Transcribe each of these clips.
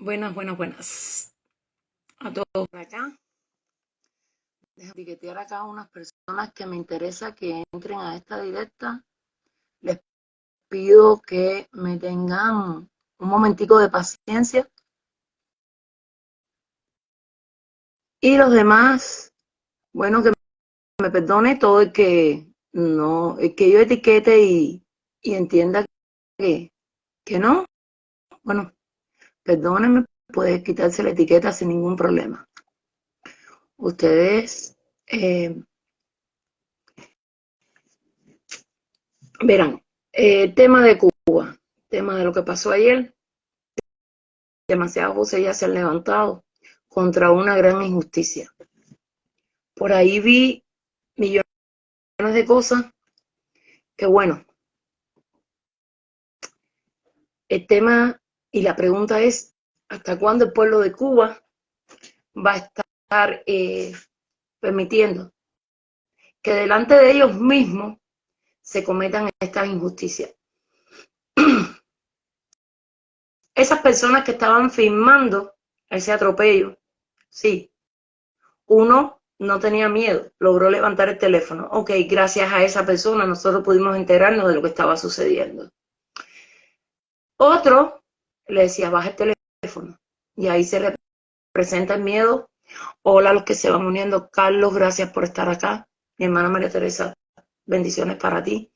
Buenas, buenas, buenas. A todos acá. Deja etiquetear acá a unas personas que me interesa que entren a esta directa. Les pido que me tengan un momentico de paciencia. Y los demás, bueno, que me perdone todo el que no, el que yo etiquete y, y entienda que, que no. Bueno, Perdónenme, puede quitarse la etiqueta sin ningún problema. Ustedes eh, verán, el tema de Cuba, tema de lo que pasó ayer, demasiadas voces ya se han levantado contra una gran injusticia. Por ahí vi millones de cosas que bueno, el tema y la pregunta es, ¿hasta cuándo el pueblo de Cuba va a estar eh, permitiendo que delante de ellos mismos se cometan estas injusticias? Esas personas que estaban filmando ese atropello, sí, uno no tenía miedo, logró levantar el teléfono. Ok, gracias a esa persona nosotros pudimos enterarnos de lo que estaba sucediendo. Otro le decía, baja el teléfono. Y ahí se representa el miedo. Hola a los que se van uniendo. Carlos, gracias por estar acá. Mi hermana María Teresa, bendiciones para ti.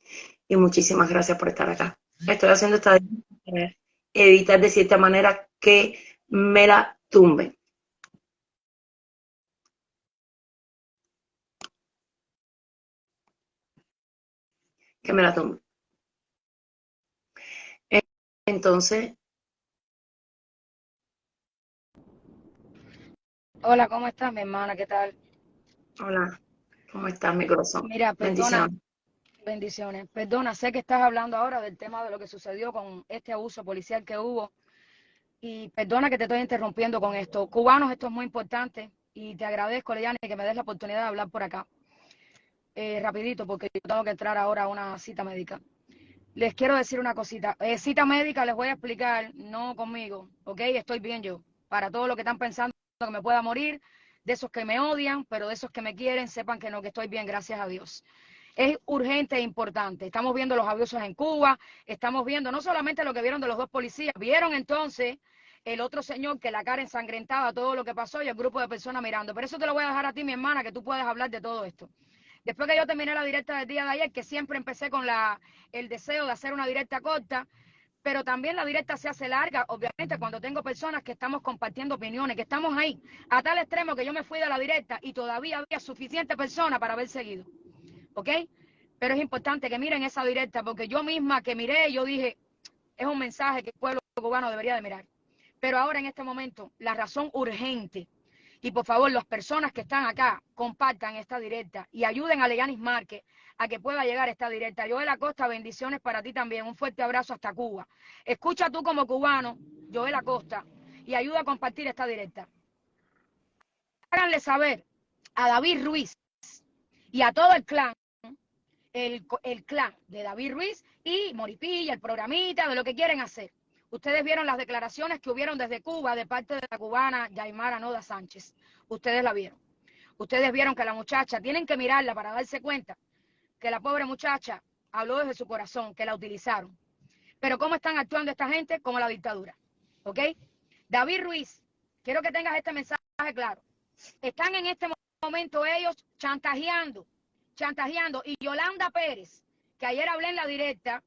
Y muchísimas gracias por estar acá. Estoy haciendo esta para evitar de cierta manera que me la tumben. Que me la tumben. Entonces, Hola, ¿cómo estás, mi hermana? ¿Qué tal? Hola, ¿cómo estás, mi corazón? Mira, perdona. Bendiciones. Perdona, sé que estás hablando ahora del tema de lo que sucedió con este abuso policial que hubo. Y perdona que te estoy interrumpiendo con esto. Cubanos, esto es muy importante. Y te agradezco, Leyane, que me des la oportunidad de hablar por acá. Eh, rapidito, porque yo tengo que entrar ahora a una cita médica. Les quiero decir una cosita. Eh, cita médica les voy a explicar, no conmigo, ¿ok? Estoy bien yo. Para todo lo que están pensando que me pueda morir, de esos que me odian, pero de esos que me quieren, sepan que no, que estoy bien, gracias a Dios. Es urgente e importante. Estamos viendo los abusos en Cuba, estamos viendo no solamente lo que vieron de los dos policías, vieron entonces el otro señor que la cara ensangrentada, todo lo que pasó y el grupo de personas mirando. Pero eso te lo voy a dejar a ti, mi hermana, que tú puedes hablar de todo esto. Después que yo terminé la directa del día de ayer, que siempre empecé con la, el deseo de hacer una directa corta, pero también la directa se hace larga, obviamente, cuando tengo personas que estamos compartiendo opiniones, que estamos ahí, a tal extremo que yo me fui de la directa y todavía había suficiente personas para haber seguido. ¿Ok? Pero es importante que miren esa directa, porque yo misma que miré, yo dije, es un mensaje que el pueblo cubano debería de mirar. Pero ahora en este momento, la razón urgente, y por favor, las personas que están acá, compartan esta directa y ayuden a Leyanis Márquez a que pueda llegar esta directa. Joel Acosta, bendiciones para ti también. Un fuerte abrazo hasta Cuba. Escucha tú como cubano, Joel Acosta, y ayuda a compartir esta directa. Háganle saber a David Ruiz y a todo el clan, el, el clan de David Ruiz y Moripilla, el programita, de lo que quieren hacer. Ustedes vieron las declaraciones que hubieron desde Cuba de parte de la cubana Yaimara Noda Sánchez. Ustedes la vieron. Ustedes vieron que la muchacha, tienen que mirarla para darse cuenta que la pobre muchacha habló desde su corazón, que la utilizaron. Pero ¿cómo están actuando esta gente? Como la dictadura. ¿Ok? David Ruiz, quiero que tengas este mensaje claro. Están en este momento ellos chantajeando, chantajeando. Y Yolanda Pérez, que ayer hablé en la directa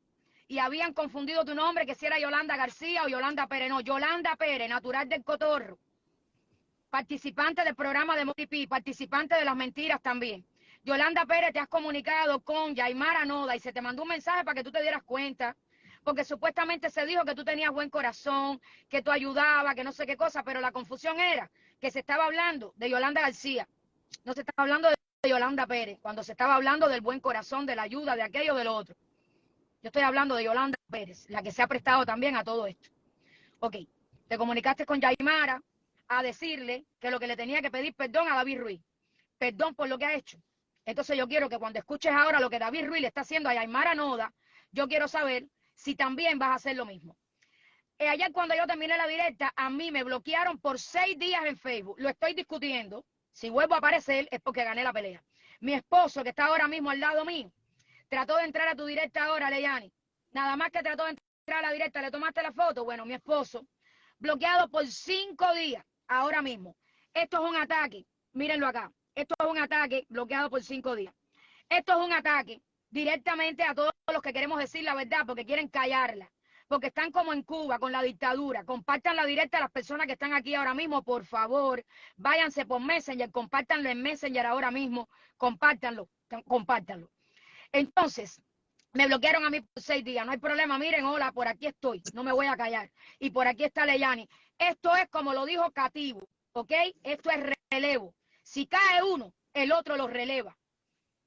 y habían confundido tu nombre, que si era Yolanda García o Yolanda Pérez. No, Yolanda Pérez, natural del Cotorro. Participante del programa de Motipi, participante de las mentiras también. Yolanda Pérez, te has comunicado con Yaimara Noda y se te mandó un mensaje para que tú te dieras cuenta, porque supuestamente se dijo que tú tenías buen corazón, que tú ayudabas, que no sé qué cosa, pero la confusión era que se estaba hablando de Yolanda García, no se estaba hablando de Yolanda Pérez, cuando se estaba hablando del buen corazón, de la ayuda, de aquello, de lo otro. Yo estoy hablando de Yolanda Pérez, la que se ha prestado también a todo esto. Ok, te comunicaste con Yaimara a decirle que lo que le tenía que pedir perdón a David Ruiz, perdón por lo que ha hecho, entonces yo quiero que cuando escuches ahora lo que David Ruiz le está haciendo a Aymara Noda, yo quiero saber si también vas a hacer lo mismo. eh, ayer cuando yo terminé la directa, a mí me bloquearon por seis días en Facebook. Lo estoy discutiendo. Si vuelvo a aparecer es porque gané la pelea. Mi esposo, que está ahora mismo al lado mío, trató de entrar a tu directa ahora, Leyani. Nada más que trató de entrar a la directa, le tomaste la foto. Bueno, mi esposo, bloqueado por cinco días, ahora mismo. Esto es un ataque. Mírenlo acá. Esto es un ataque bloqueado por cinco días. Esto es un ataque directamente a todos los que queremos decir la verdad porque quieren callarla porque están como en Cuba con la dictadura. Compartan la directa a las personas que están aquí ahora mismo, por favor. Váyanse por Messenger, compártanlo en Messenger ahora mismo, compártanlo, compártanlo. Entonces, me bloquearon a mí por seis días, no hay problema, miren, hola, por aquí estoy, no me voy a callar. Y por aquí está Leyani. Esto es como lo dijo Cativo, ¿ok? Esto es relevo. Si cae uno, el otro lo releva.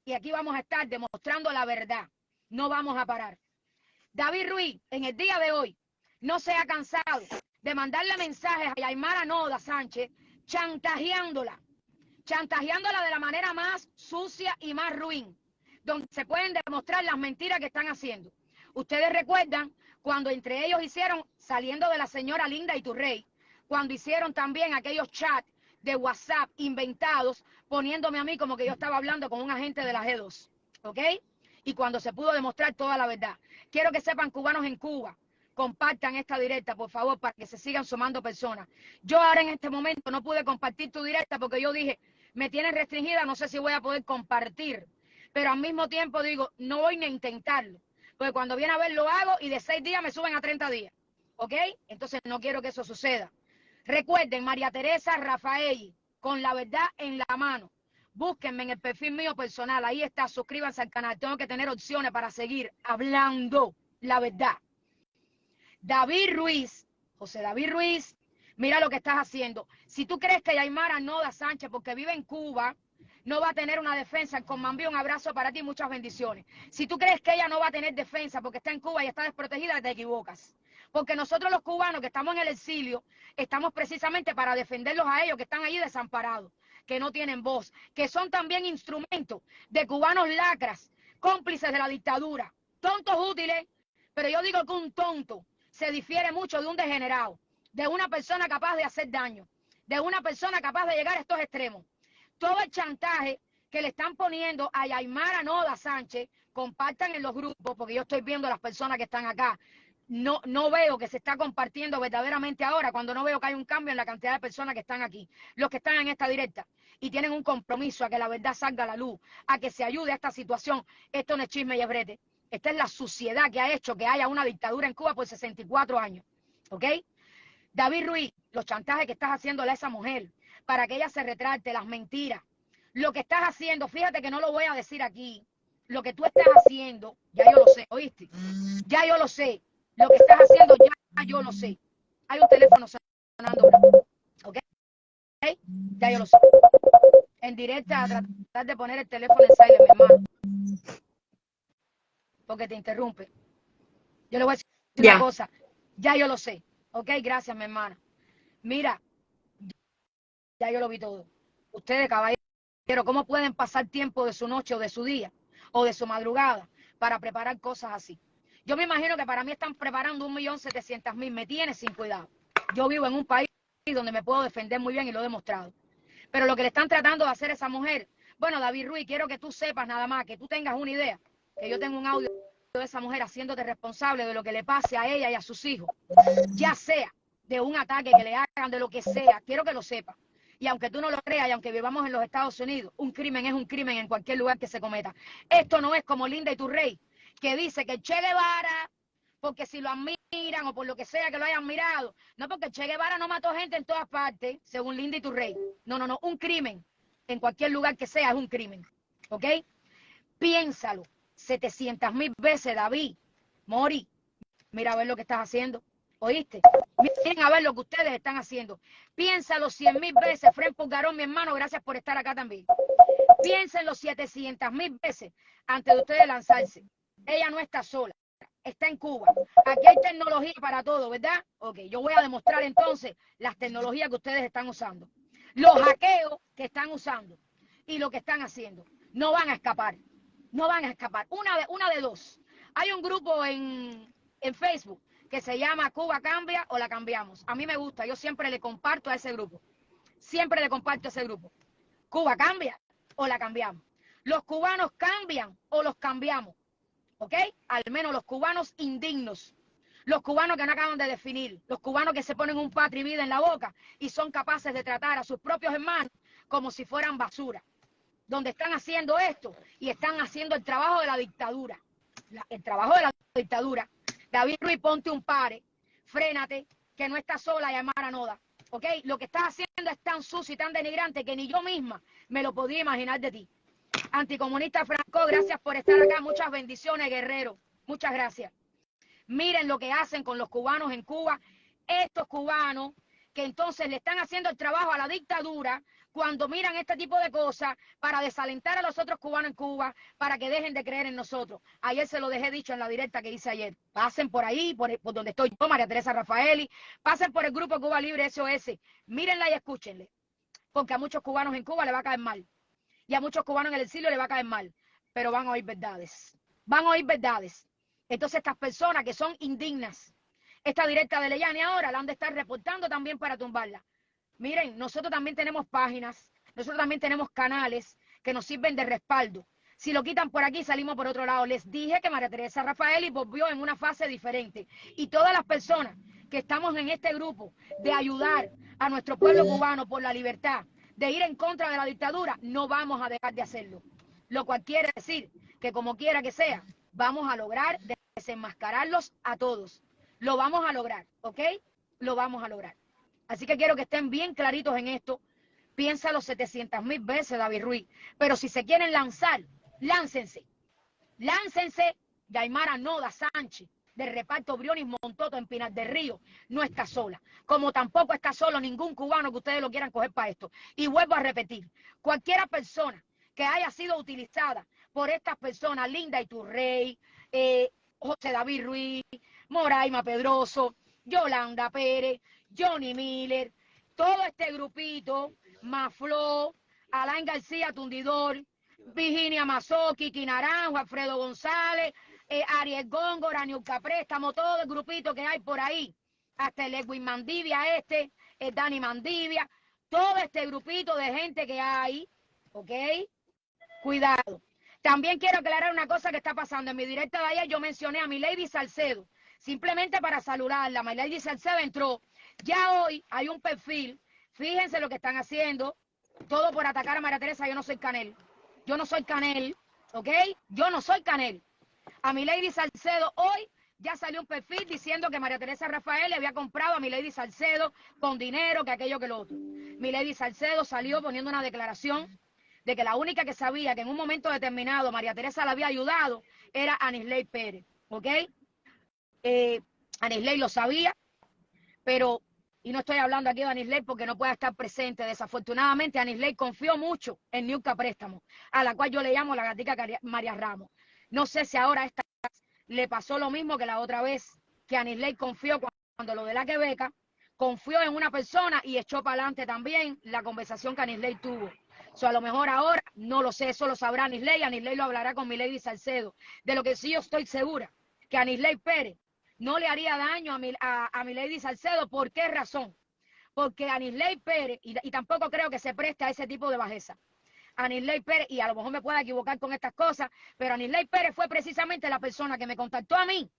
Y aquí vamos a estar demostrando la verdad. No vamos a parar. David Ruiz, en el día de hoy, no se ha cansado de mandarle mensajes a Yaimara Noda Sánchez, chantajeándola, chantajeándola de la manera más sucia y más ruin, donde se pueden demostrar las mentiras que están haciendo. Ustedes recuerdan cuando entre ellos hicieron, saliendo de la señora Linda y Turrey, cuando hicieron también aquellos chats de WhatsApp inventados, poniéndome a mí como que yo estaba hablando con un agente de la G2. ¿Ok? y cuando se pudo demostrar toda la verdad. Quiero que sepan cubanos en Cuba, compartan esta directa, por favor, para que se sigan sumando personas. Yo ahora en este momento no pude compartir tu directa porque yo dije, me tienen restringida, no sé si voy a poder compartir. Pero al mismo tiempo digo, no voy ni a intentarlo. Porque cuando viene a ver lo hago y de seis días me suben a 30 días. ¿Ok? Entonces no quiero que eso suceda. Recuerden, María Teresa Rafael, con la verdad en la mano. Búsquenme en el perfil mío personal, ahí está, suscríbanse al canal. Tengo que tener opciones para seguir hablando la verdad. David Ruiz, José David Ruiz, mira lo que estás haciendo. Si tú crees que Yaimara no da Sánchez, porque vive en Cuba, no va a tener una defensa, con Mambí un abrazo para ti, muchas bendiciones. Si tú crees que ella no va a tener defensa porque está en Cuba y está desprotegida, te equivocas. Porque nosotros los cubanos que estamos en el exilio, estamos precisamente para defenderlos a ellos que están allí desamparados que no tienen voz, que son también instrumentos de cubanos lacras, cómplices de la dictadura, tontos útiles, pero yo digo que un tonto se difiere mucho de un degenerado, de una persona capaz de hacer daño, de una persona capaz de llegar a estos extremos. Todo el chantaje que le están poniendo a Yaimara Noda Sánchez, compartan en los grupos, porque yo estoy viendo las personas que están acá no, no veo que se está compartiendo verdaderamente ahora, cuando no veo que hay un cambio en la cantidad de personas que están aquí, los que están en esta directa y tienen un compromiso a que la verdad salga a la luz, a que se ayude a esta situación. Esto no es chisme y brete. Esta es la suciedad que ha hecho que haya una dictadura en Cuba por 64 años. ¿Ok? David Ruiz, los chantajes que estás haciéndole a esa mujer para que ella se retrate, las mentiras. Lo que estás haciendo, fíjate que no lo voy a decir aquí. Lo que tú estás haciendo, ya yo lo sé, ¿oíste? Ya yo lo sé lo que estás haciendo ya yo lo sé. Hay un teléfono sonando ¿Ok? Ya yo lo sé. En directa, a tratar de poner el teléfono en silent, mi hermano. Porque te interrumpe. Yo le voy a decir una cosa. Ya yo lo sé. ¿Ok? Gracias, mi hermana. Mira, ya yo lo vi todo. Ustedes, caballeros, ¿cómo pueden pasar tiempo de su noche o de su día o de su madrugada para preparar cosas así? Yo me imagino que para mí están preparando un millón setecientos mil. Me tiene sin cuidado. Yo vivo en un país donde me puedo defender muy bien y lo he demostrado. Pero lo que le están tratando de hacer a esa mujer, bueno, David Ruiz, quiero que tú sepas nada más, que tú tengas una idea, que yo tengo un audio de esa mujer haciéndote responsable de lo que le pase a ella y a sus hijos, ya sea de un ataque que le hagan, de lo que sea, quiero que lo sepas. Y aunque tú no lo creas y aunque vivamos en los Estados Unidos, un crimen es un crimen en cualquier lugar que se cometa. Esto no es como Linda y tu rey, que dice que Che Guevara, porque si lo admiran o por lo que sea que lo hayan mirado, no porque Che Guevara no mató gente en todas partes, según Linda y tu rey. No, no, no, un crimen, en cualquier lugar que sea, es un crimen. ¿Ok? Piénsalo 700 mil veces, David, Mori, mira a ver lo que estás haciendo. ¿Oíste? Miren a ver lo que ustedes están haciendo. Piénsalo cien mil veces. Fren Pulgarón, mi hermano, gracias por estar acá también. Piénsenlo 700 mil veces antes de ustedes lanzarse. Ella no está sola, está en Cuba. Aquí hay tecnología para todo, ¿verdad? Ok, yo voy a demostrar entonces las tecnologías que ustedes están usando. Los hackeos que están usando y lo que están haciendo. No van a escapar, no van a escapar. Una de, una de dos. Hay un grupo en, en Facebook que se llama Cuba Cambia o la cambiamos. A mí me gusta, yo siempre le comparto a ese grupo. Siempre le comparto a ese grupo. Cuba cambia o la cambiamos. Los cubanos cambian o los cambiamos. ¿Ok? Al menos los cubanos indignos. Los cubanos que no acaban de definir. Los cubanos que se ponen un patri vida en la boca y son capaces de tratar a sus propios hermanos como si fueran basura. Donde están haciendo esto y están haciendo el trabajo de la dictadura. el trabajo de la dictadura. David Ruiz, ponte un pare, frénate, que no está sola llamar a Noda. ¿Ok? Lo que estás haciendo es tan sucio y tan denigrante que ni yo misma me lo podía imaginar de ti. Anticomunista Franco, gracias por estar acá. Muchas bendiciones, guerrero. Muchas gracias. Miren lo que hacen con los cubanos en Cuba. Estos cubanos que entonces le están haciendo el trabajo a la dictadura cuando miran este tipo de cosas para desalentar a los otros cubanos en Cuba, para que dejen de creer en nosotros. Ayer se lo dejé dicho en la directa que hice ayer. Pasen por ahí, por, donde estoy yo, María Teresa Rafaeli, pasen por el grupo Cuba Libre SOS, mírenla y escúchenle, porque a muchos cubanos en Cuba le va a caer mal, y a muchos cubanos en el exilio le va a caer mal, pero van a oír verdades, van a oír verdades. Entonces estas personas que son indignas, esta directa de Leyani ahora la han de estar reportando también para tumbarla. Miren, nosotros también tenemos páginas, nosotros también tenemos canales que nos sirven de respaldo. Si lo quitan por aquí, salimos por otro lado. Les dije que María Teresa Rafaeli volvió en una fase diferente. Y todas las personas que estamos en este grupo de ayudar a nuestro pueblo cubano por la libertad, de ir en contra de la dictadura, no vamos a dejar de hacerlo. Lo cual quiere decir que como quiera que sea, vamos a lograr desenmascararlos a todos. Lo vamos a lograr, ¿ok? Lo vamos a lograr. Así que quiero que estén bien claritos en esto. Piénsalo 700 mil veces, David Ruiz. Pero si se quieren lanzar, láncense. Láncense. Yaimara Noda Sánchez, de reparto Briones Montoto en Pinar del Río, no está sola. Como tampoco está solo ningún cubano que ustedes lo quieran coger para esto. Y vuelvo a repetir, cualquiera persona que haya sido utilizada por estas personas, Linda Iturrey, eh, José David Ruiz, Moraima Pedroso, Yolanda Pérez, Johnny Miller, todo este grupito, Maflo, Alain García Tundidor, Virginia Mazoki, Naranjo, Alfredo González, eh, Ariel Góngora, Niuca Préstamo, todo el grupito que hay por ahí, hasta el Edwin Mandivia este, el Dani Mandivia, todo este grupito de gente que hay, ¿ok? Cuidado. También quiero aclarar una cosa que está pasando. En mi directa de ayer yo mencioné a mi Lady Salcedo, simplemente para saludarla. Mi Lady Salcedo entró ya hoy hay un perfil, fíjense lo que están haciendo, todo por atacar a María Teresa, yo no soy Canel, yo no soy Canel, ¿ok? Yo no soy Canel. A mi Lady Salcedo hoy ya salió un perfil diciendo que María Teresa Rafael le había comprado a mi Lady Salcedo con dinero, que aquello que lo otro. Mi Lady Salcedo salió poniendo una declaración de que la única que sabía que en un momento determinado María Teresa la había ayudado era Anisley Pérez, ¿ok? Eh, Anisley lo sabía, pero y no estoy hablando aquí de Anisley porque no pueda estar presente. Desafortunadamente, Anisley confió mucho en Niuca Préstamo, a la cual yo le llamo la gatica María Ramos. No sé si ahora esta le pasó lo mismo que la otra vez, que Anisley confió cuando lo de la Quebeca, confió en una persona y echó para adelante también la conversación que Anisley tuvo. So, a lo mejor ahora, no lo sé, eso lo sabrá Anisley, Anisley lo hablará con Milady Salcedo. De lo que sí yo estoy segura, que Anisley Pérez no le haría daño a mi, a, mi Lady Salcedo. ¿Por qué razón? Porque Anisley Pérez, y, tampoco creo que se preste a ese tipo de bajeza. Anisley Pérez, y a lo mejor me pueda equivocar con estas cosas, pero Anisley Pérez fue precisamente la persona que me contactó a mí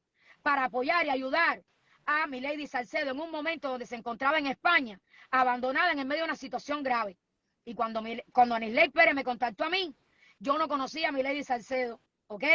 para apoyar y ayudar a mi Lady Salcedo en un momento donde se encontraba en España, abandonada en el medio de una situación grave. Y cuando, mi, cuando Anisley Pérez me contactó a mí, yo no conocía a mi Lady Salcedo, ¿ok?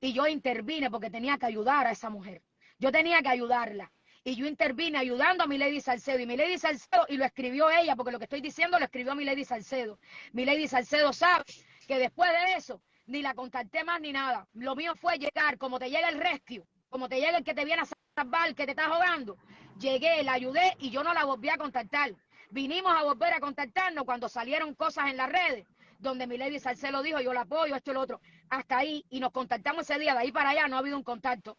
Y yo intervine porque tenía que ayudar a esa mujer. Yo tenía que ayudarla. Y yo intervine ayudando a mi Lady Salcedo. Y mi Lady Salcedo, y lo escribió ella, porque lo que estoy diciendo lo escribió mi Lady Salcedo. Mi Lady Salcedo sabe que después de eso, ni la contacté más ni nada. Lo mío fue llegar, como te llega el rescue, como te llega el que te viene a salvar, que te está jugando. Llegué, la ayudé y yo no la volví a contactar. Vinimos a volver a contactarnos cuando salieron cosas en las redes, donde mi Lady Salcedo dijo, yo la apoyo, esto y lo otro. Hasta ahí, y nos contactamos ese día, de ahí para allá no ha habido un contacto.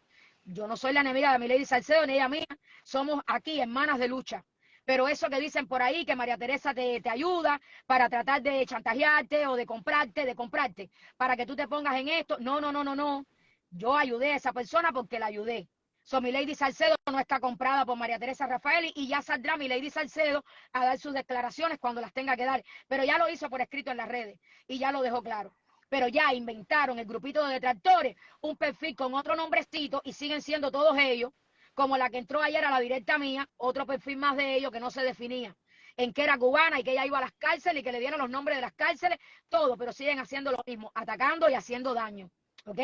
Yo no soy la enemiga de mi Lady Salcedo ni ella mía. Somos aquí hermanas de lucha. Pero eso que dicen por ahí, que María Teresa te, te, ayuda para tratar de chantajearte o de comprarte, de comprarte, para que tú te pongas en esto. No, no, no, no, no. Yo ayudé a esa persona porque la ayudé. So, mi Lady Salcedo no está comprada por María Teresa Rafael y ya saldrá mi Lady Salcedo a dar sus declaraciones cuando las tenga que dar. Pero ya lo hizo por escrito en las redes y ya lo dejó claro. Pero ya inventaron el grupito de detractores un perfil con otro nombrecito y siguen siendo todos ellos, como la que entró ayer a la directa mía, otro perfil más de ellos que no se definía en que era cubana y que ella iba a las cárceles y que le dieron los nombres de las cárceles, todo, pero siguen haciendo lo mismo, atacando y haciendo daño. ¿Ok?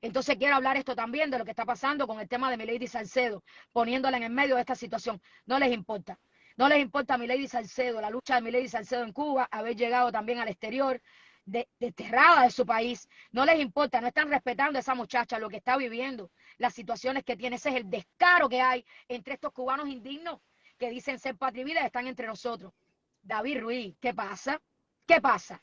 Entonces quiero hablar esto también de lo que está pasando con el tema de Milady Salcedo, poniéndola en el medio de esta situación. No les importa. No les importa Milady Salcedo, la lucha de Milady Salcedo en Cuba, haber llegado también al exterior, desterrada de, su país. No les importa, no están respetando a esa muchacha, lo que está viviendo, las situaciones que tiene. Ese es el descaro que hay entre estos cubanos indignos que dicen ser patria y están entre nosotros. David Ruiz, ¿qué pasa? ¿Qué pasa?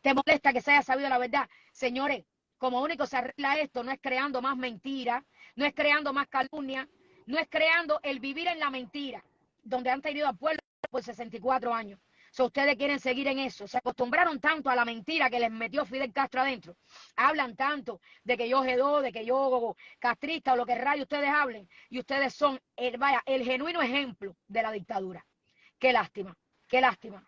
¿Te molesta que se haya sabido la verdad? Señores, como único se arregla esto, no es creando más mentira, no es creando más calumnia, no es creando el vivir en la mentira, donde han tenido al pueblo por 64 años. Si ustedes quieren seguir en eso. Se acostumbraron tanto a la mentira que les metió Fidel Castro adentro. Hablan tanto de que yo G2, de que yo castrista o lo que rayo ustedes hablen. Y ustedes son, el, vaya, el genuino ejemplo de la dictadura. Qué lástima, qué lástima.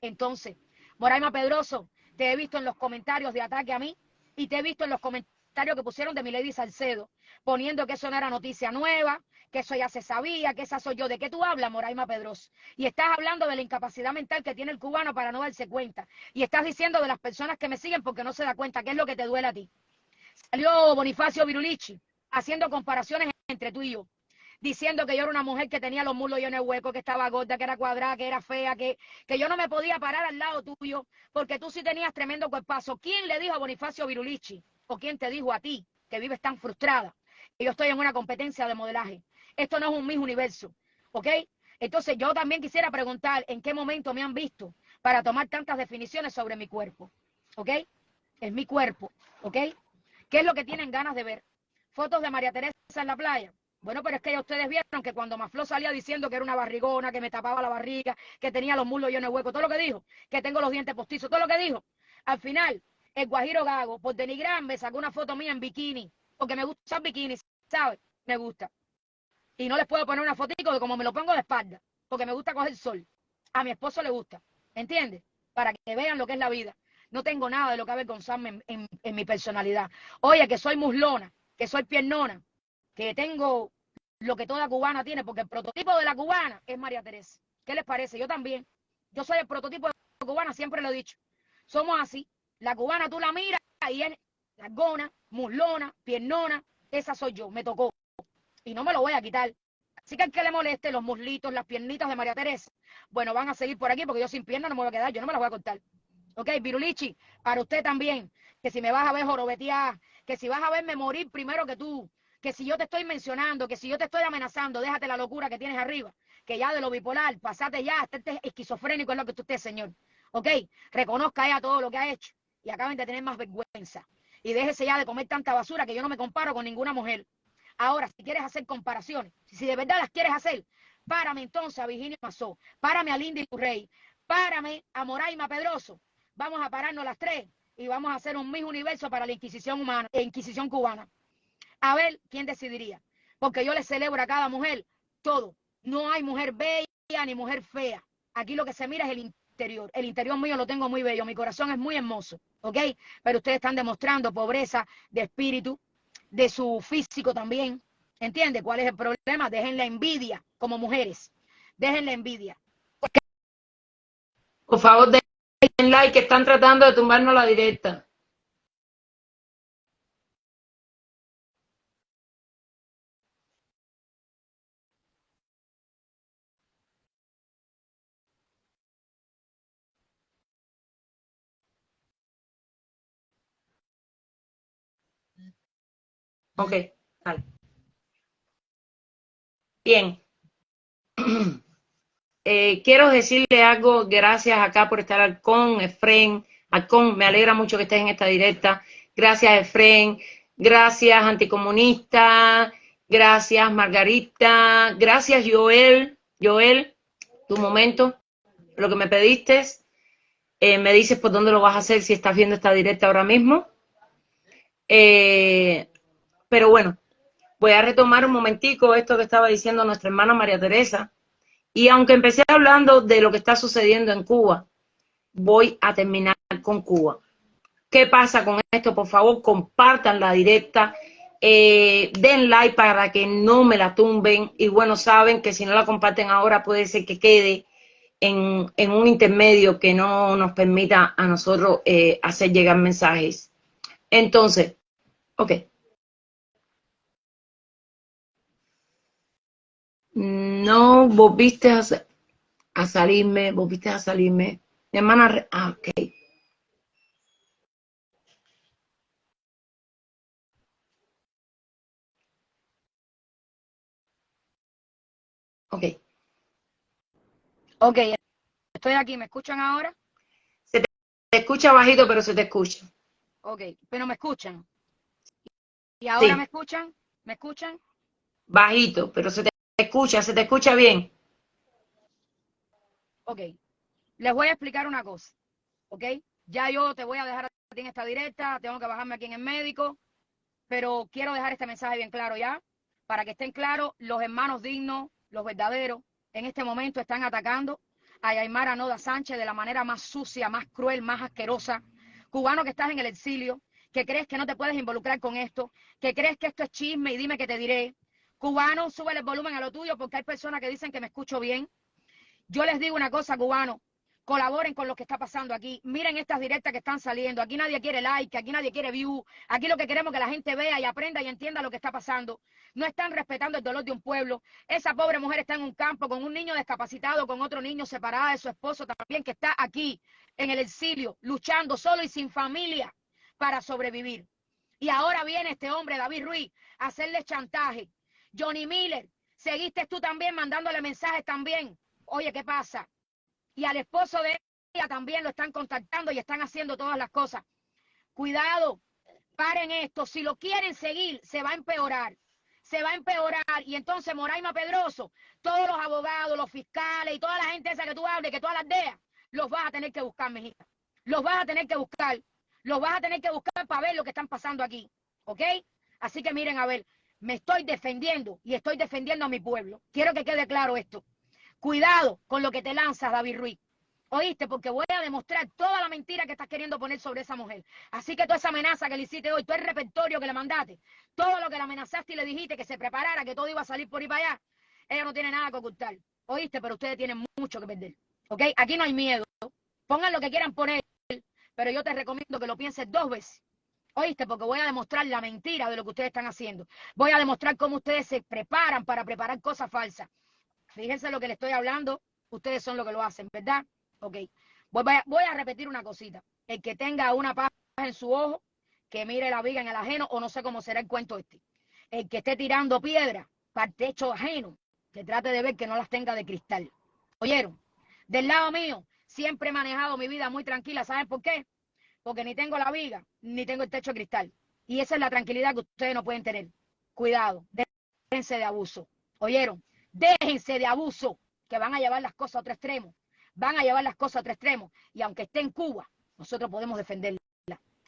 Entonces, Moraima Pedroso, te he visto en los comentarios de ataque a mí y te he visto en los comentarios que pusieron de Milady Salcedo, poniendo que eso no era noticia nueva, que eso ya se sabía, que esa soy yo. ¿De qué tú hablas, Moraima Pedroso? Y estás hablando de la incapacidad mental que tiene el cubano para no darse cuenta. Y estás diciendo de las personas que me siguen porque no se da cuenta, qué es lo que te duele a ti. Salió Bonifacio Virulichi haciendo comparaciones entre tú y yo diciendo que yo era una mujer que tenía los muslos llenos de hueco, que estaba gorda, que era cuadrada, que era fea, que, que yo no me podía parar al lado tuyo, porque tú sí tenías tremendo cuerpazo. ¿Quién le dijo a Bonifacio Virulichi? ¿O quién te dijo a ti que vives tan frustrada? Que yo estoy en una competencia de modelaje. Esto no es un mismo universo, ¿ok? Entonces yo también quisiera preguntar en qué momento me han visto para tomar tantas definiciones sobre mi cuerpo, ¿ok? Es mi cuerpo, ¿ok? ¿Qué es lo que tienen ganas de ver? Fotos de María Teresa en la playa. Bueno, pero es que ya ustedes vieron que cuando Maflo salía diciendo que era una barrigona, que me tapaba la barriga, que tenía los muslos llenos de hueco, todo lo que dijo, que tengo los dientes postizos, todo lo que dijo, al final, el Guajiro Gago, por denigrambe, sacó una foto mía en bikini, porque me gusta usar bikini, ¿sabes? Me gusta y no les puedo poner una fotico de como me lo pongo de espalda, porque me gusta coger sol. A mi esposo le gusta, ¿entiendes? Para que vean lo que es la vida. No tengo nada de lo que avergonzarme en, en, mi personalidad. Oye, que soy muslona, que soy piernona, que tengo lo que toda cubana tiene, porque el prototipo de la cubana es María Teresa. ¿Qué les parece? Yo también. Yo soy el prototipo de la cubana, siempre lo he dicho. Somos así. La cubana tú la miras y es largona, muslona, piernona. Esa soy yo, me tocó y no me lo voy a quitar. Así que al que le moleste los muslitos, las piernitas de María Teresa, bueno, van a seguir por aquí porque yo sin piernas no me voy a quedar, yo no me las voy a cortar. Ok, Virulichi, para usted también, que si me vas a ver jorobetear, que si vas a verme morir primero que tú, que si yo te estoy mencionando, que si yo te estoy amenazando, déjate la locura que tienes arriba, que ya de lo bipolar, pasate ya, este esquizofrénico es lo que tú estés, señor. Ok, reconozca ya todo lo que ha hecho y acaben de tener más vergüenza. Y déjese ya de comer tanta basura que yo no me comparo con ninguna mujer. Ahora, si quieres hacer comparaciones, si de verdad las quieres hacer, párame entonces a Virginia Mazó, párame a Lindy Rey, párame a Moraima Pedroso. Vamos a pararnos las tres y vamos a hacer un mismo universo para la Inquisición humana, e Inquisición cubana. A ver quién decidiría. Porque yo le celebro a cada mujer todo. No hay mujer bella ni mujer fea. Aquí lo que se mira es el interior. El interior mío lo tengo muy bello. Mi corazón es muy hermoso. ¿Ok? Pero ustedes están demostrando pobreza de espíritu, de su físico también. ¿Entiende cuál es el problema? Dejen la envidia como mujeres. Dejen la envidia. Por favor, den like que están tratando de tumbarnos la directa. Ok, vale. Bien. Eh, quiero decirle algo, gracias acá por estar con Efren. Alcón, me alegra mucho que estés en esta directa. Gracias, Efren. Gracias, anticomunista. Gracias, Margarita. Gracias, Joel. Joel, tu momento. Lo que me pediste. Eh, me dices por dónde lo vas a hacer si estás viendo esta directa ahora mismo. Eh, pero bueno, voy a retomar un momentico esto que estaba diciendo nuestra hermana María Teresa. Y aunque empecé hablando de lo que está sucediendo en Cuba, voy a terminar con Cuba. ¿Qué pasa con esto? Por favor, compartan la directa, eh, den like para que no me la tumben. Y bueno, saben que si no la comparten ahora puede ser que quede en, un intermedio que no nos permita a nosotros eh, hacer llegar mensajes. Entonces, ok. No volviste a, a salirme, volviste a salirme. Mi hermana, ah, ok. Ok. Ok, estoy aquí. ¿Me escuchan ahora? Se te, escucha bajito, pero se te escucha. Ok, pero me escuchan. ¿Y ahora me escuchan? ¿Me escuchan? Bajito, pero se te escucha, se te escucha bien. Ok, les voy a explicar una cosa, ¿ok? Ya yo te voy a dejar en esta directa, tengo que bajarme aquí en el médico, pero quiero dejar este mensaje bien claro ya, para que estén claros los hermanos dignos, los verdaderos, en este momento están atacando a Yaimara Noda Sánchez de la manera más sucia, más cruel, más asquerosa. Cubano que estás en el exilio, que crees que no te puedes involucrar con esto, que crees que esto es chisme y dime que te diré. Cubano, sube el volumen a lo tuyo porque hay personas que dicen que me escucho bien. Yo les digo una cosa, cubano, colaboren con lo que está pasando aquí. Miren estas directas que están saliendo. Aquí nadie quiere like, aquí nadie quiere view. Aquí lo que queremos es que la gente vea y aprenda y entienda lo que está pasando. No están respetando el dolor de un pueblo. Esa pobre mujer está en un campo con un niño discapacitado, con otro niño separada de su esposo también, que está aquí en el exilio, luchando solo y sin familia para sobrevivir. Y ahora viene este hombre, David Ruiz, a hacerle chantaje. Johnny Miller, seguiste tú también mandándole mensajes también. Oye, ¿qué pasa? y al esposo de ella también lo están contactando y están haciendo todas las cosas. Cuidado, paren esto. Si lo quieren seguir, se va a empeorar. Se va a empeorar. Y entonces Moraima Pedroso, todos los abogados, los fiscales y toda la gente esa que tú hables, que todas las deas, los vas a tener que buscar, mijita. Los vas a tener que buscar. Los vas a tener que buscar para ver lo que están pasando aquí. ¿Ok? Así que miren, a ver, me estoy defendiendo y estoy defendiendo a mi pueblo. Quiero que quede claro esto. Cuidado con lo que te lanzas, David Ruiz. ¿Oíste? Porque voy a demostrar toda la mentira que estás queriendo poner sobre esa mujer. Así que toda esa amenaza que le hiciste hoy, todo el repertorio que le mandaste, todo lo que le amenazaste y le dijiste que se preparara, que todo iba a salir por ahí para allá, ella no tiene nada que ocultar. ¿Oíste? Pero ustedes tienen mucho que perder. ¿Ok? Aquí no hay miedo. Pongan lo que quieran poner, pero yo te recomiendo que lo pienses dos veces. ¿Oíste? Porque voy a demostrar la mentira de lo que ustedes están haciendo. Voy a demostrar cómo ustedes se preparan para preparar cosas falsas. Fíjense lo que le estoy hablando, ustedes son los que lo hacen, ¿verdad? Ok. Voy a, repetir una cosita. El que tenga una paja en su ojo, que mire la viga en el ajeno, o no sé cómo será el cuento este. El que esté tirando piedra para el techo ajeno, que trate de ver que no las tenga de cristal. ¿Oyeron? Del lado mío, siempre he manejado mi vida muy tranquila. ¿Saben por qué? Porque ni tengo la viga, ni tengo el techo de cristal. Y esa es la tranquilidad que ustedes no pueden tener. Cuidado, déjense de abuso. ¿Oyeron? Déjense de abuso, que van a llevar las cosas a otro extremo. Van a llevar las cosas a otro extremo. Y aunque esté en Cuba, nosotros podemos defenderla.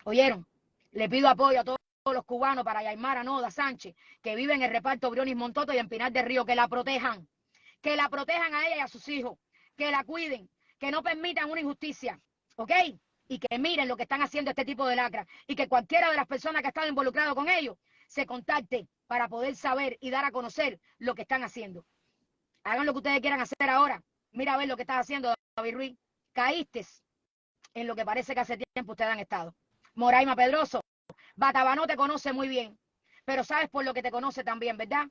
¿Oyeron? Le pido apoyo a todos los cubanos para a Noda Sánchez, que viven en el reparto Brionis Montoto y en Pinar del Río, que la protejan. Que la protejan a ella y a sus hijos. Que la cuiden. Que no permitan una injusticia. ¿Ok? Y que miren lo que están haciendo este tipo de lacra y que cualquiera de las personas que ha estado involucrado con ellos se contacte para poder saber y dar a conocer lo que están haciendo. Hagan lo que ustedes quieran hacer ahora. Mira a ver lo que estás haciendo, David Ruiz. Caíste en lo que parece que hace tiempo ustedes han estado. Moraima Pedroso, Batabanó te conoce muy bien, pero sabes por lo que te conoce también, ¿verdad?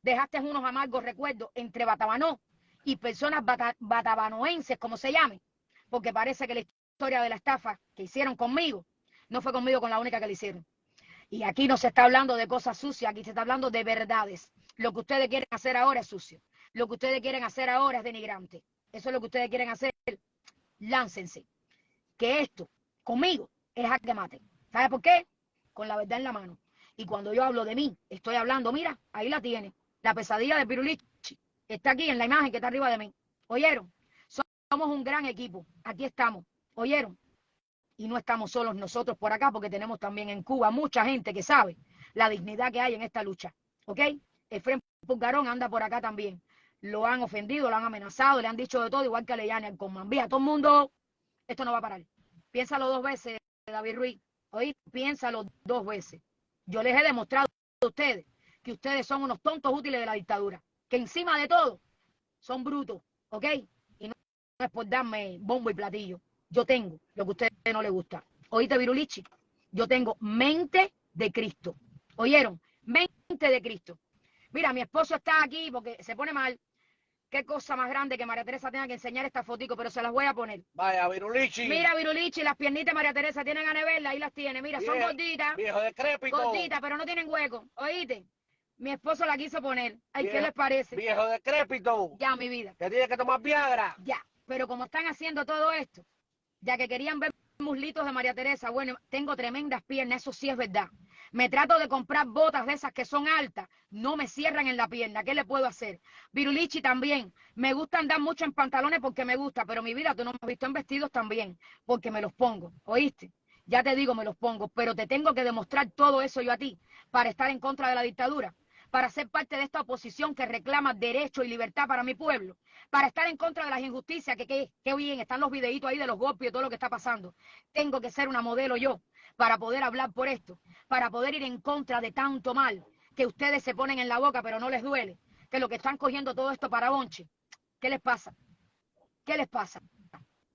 Dejaste unos amargos recuerdos entre Batabanó y personas batabanoenses, como se llame, porque parece que la historia de la estafa que hicieron conmigo no fue conmigo con la única que le hicieron. Y aquí no se está hablando de cosas sucias, aquí se está hablando de verdades. Lo que ustedes quieren hacer ahora es sucio. Lo que ustedes quieren hacer ahora es denigrante. Eso es lo que ustedes quieren hacer. Láncense. Que esto, conmigo, es a que maten. ¿Sabe por qué? Con la verdad en la mano. Y cuando yo hablo de mí, estoy hablando, mira, ahí la tiene. La pesadilla de Pirulichi está aquí en la imagen que está arriba de mí. ¿Oyeron? Somos un gran equipo. Aquí estamos. ¿Oyeron? y no estamos solos nosotros por acá, porque tenemos también en Cuba mucha gente que sabe la dignidad que hay en esta lucha. ¿ok? Efren Pulgarón anda por acá también. Lo han ofendido, lo han amenazado, le han dicho de todo, igual que a Leyani, al Comambía. Todo el mundo, esto no va a parar. Piénsalo dos veces, David Ruiz. Oí, piénsalo dos veces. Yo les he demostrado a ustedes que ustedes son unos tontos útiles de la dictadura. Que encima de todo, son brutos, ¿ok? Y no, es por darme bombo y platillo. Yo tengo lo que a ustedes no les gusta. Oíste, Virulichi, yo tengo mente de Cristo. ¿Oyeron? Mente de Cristo. Mira, mi esposo está aquí porque se pone mal. Qué cosa más grande que María Teresa tenga que enseñar esta fotico, pero se las voy a poner. Vaya, Virulichi. Mira, Virulichi, las piernitas de María Teresa tienen a neverla, ahí las tiene. Mira, son gorditas, Viejo decrépito. gorditas, pero no tienen hueco. ¿Oíste? Mi esposo la quiso poner. Ay, ¿qué les parece? Viejo decrépito. Ya, mi vida. Que tiene que tomar Viagra. Ya, pero como están haciendo todo esto, ya que querían ver muslitos de María Teresa, bueno, tengo tremendas piernas, eso sí es verdad. Me trato de comprar botas de esas que son altas, no me cierran en la pierna, ¿qué le puedo hacer? Virulichi también, me gusta andar mucho en pantalones porque me gusta, pero mi vida tú no me has visto en vestidos también, porque me los pongo, ¿oíste? Ya te digo, me los pongo, pero te tengo que demostrar todo eso yo a ti, para estar en contra de la dictadura, para ser parte de esta oposición que reclama derecho y libertad para mi pueblo para estar en contra de las injusticias, que qué que bien, están los videitos ahí de los golpes y todo lo que está pasando. Tengo que ser una modelo yo para poder hablar por esto, para poder ir en contra de tanto mal que ustedes se ponen en la boca pero no les duele, que lo que están cogiendo todo esto para bonche. ¿Qué les pasa? ¿Qué les pasa?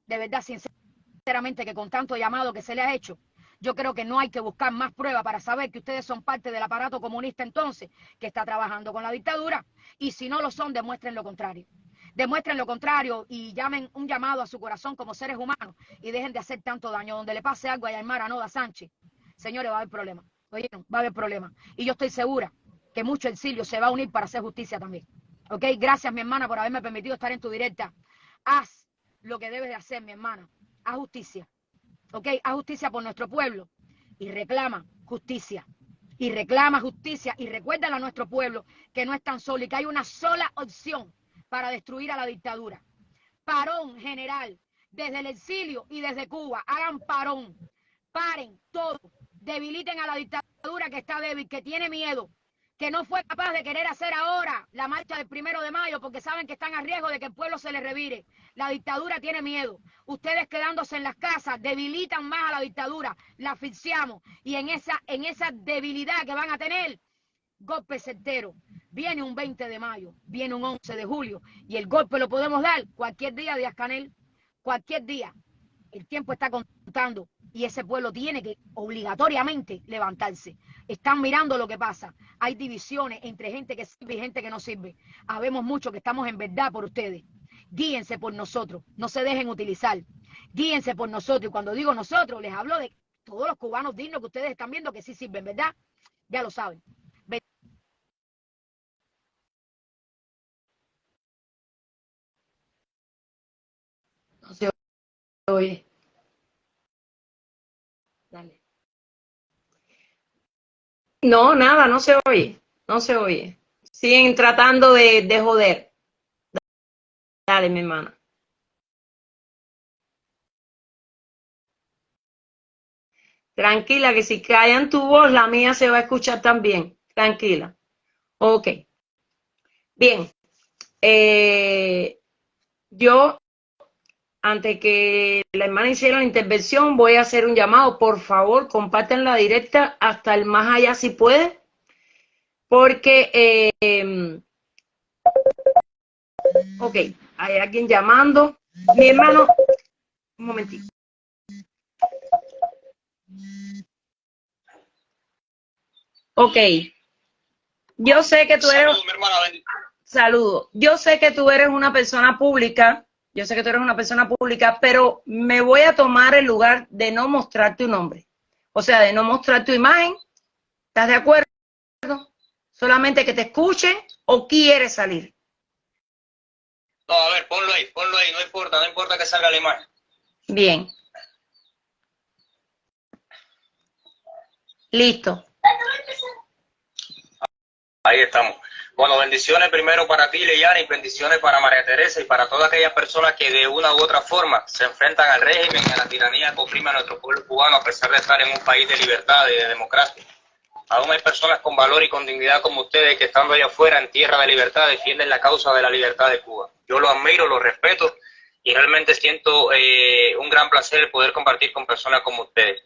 De verdad, sinceramente, que con tanto llamado que se le ha hecho, yo creo que no hay que buscar más pruebas para saber que ustedes son parte del aparato comunista entonces, que está trabajando con la dictadura, y si no lo son, demuestren lo contrario demuestren lo contrario y llamen un llamado a su corazón como seres humanos y dejen de hacer tanto daño. Donde le pase algo a Yaimara Noda Sánchez, señores, va a haber problema. ¿Oyeron? Va a haber problema. Y yo estoy segura que mucho exilio se va a unir para hacer justicia también. ¿Ok? Gracias, mi hermana, por haberme permitido estar en tu directa. Haz lo que debes de hacer, mi hermana. Haz justicia. ¿Ok? Haz justicia por nuestro pueblo y reclama justicia. Y reclama justicia y recuérdale a nuestro pueblo que no es tan solo y que hay una sola opción para destruir a la dictadura. Parón general, desde el exilio y desde Cuba, hagan parón, paren todo, debiliten a la dictadura que está débil, que tiene miedo, que no fue capaz de querer hacer ahora la marcha del primero de mayo porque saben que están a riesgo de que el pueblo se les revire. La dictadura tiene miedo. Ustedes quedándose en las casas debilitan más a la dictadura, la asfixiamos y en esa, en esa debilidad que van a tener, golpe certero. Viene un 20 de mayo, viene un 11 de julio y el golpe lo podemos dar cualquier día de Ascanel, cualquier día. El tiempo está contando y ese pueblo tiene que obligatoriamente levantarse. Están mirando lo que pasa. Hay divisiones entre gente que sirve y gente que no sirve. Habemos muchos que estamos en verdad por ustedes. Guíense por nosotros, no se dejen utilizar. Guíense por nosotros. Y cuando digo nosotros, les hablo de todos los cubanos dignos que ustedes están viendo que sí sirven, ¿verdad? Ya lo saben. No se oye. Dale. No, nada, no se oye. No se oye. Siguen tratando de, de joder. Dale, mi hermana. Tranquila, que si callan tu voz, la mía se va a escuchar también. Tranquila. Ok. Bien. Eh, yo antes que la hermana hiciera la intervención, voy a hacer un llamado. Por favor, compartan la directa hasta el más allá si puede, porque, eh, ok, hay alguien llamando. Mi hermano, un momentito. Ok, yo sé que tú eres... Saludos, mi hermana. Saludo. Yo sé que tú eres una persona pública, yo sé que tú eres una persona pública, pero me voy a tomar el lugar de no mostrar tu nombre. O sea, de no mostrar tu imagen. ¿Estás de acuerdo? Solamente que te escuchen o quieres salir. No, a ver, ponlo ahí, ponlo ahí, no importa, no importa que salga la imagen. Bien. Listo. Ahí estamos. Bueno, bendiciones primero para ti, Leyana, y bendiciones para María Teresa y para todas aquellas personas que de una u otra forma se enfrentan al régimen y a la tiranía que oprime a nuestro pueblo cubano a pesar de estar en un país de libertad y de democracia. Aún hay personas con valor y con dignidad como ustedes que estando allá afuera en tierra de libertad defienden la causa de la libertad de Cuba. Yo lo admiro, lo respeto y realmente siento eh, un gran placer poder compartir con personas como ustedes.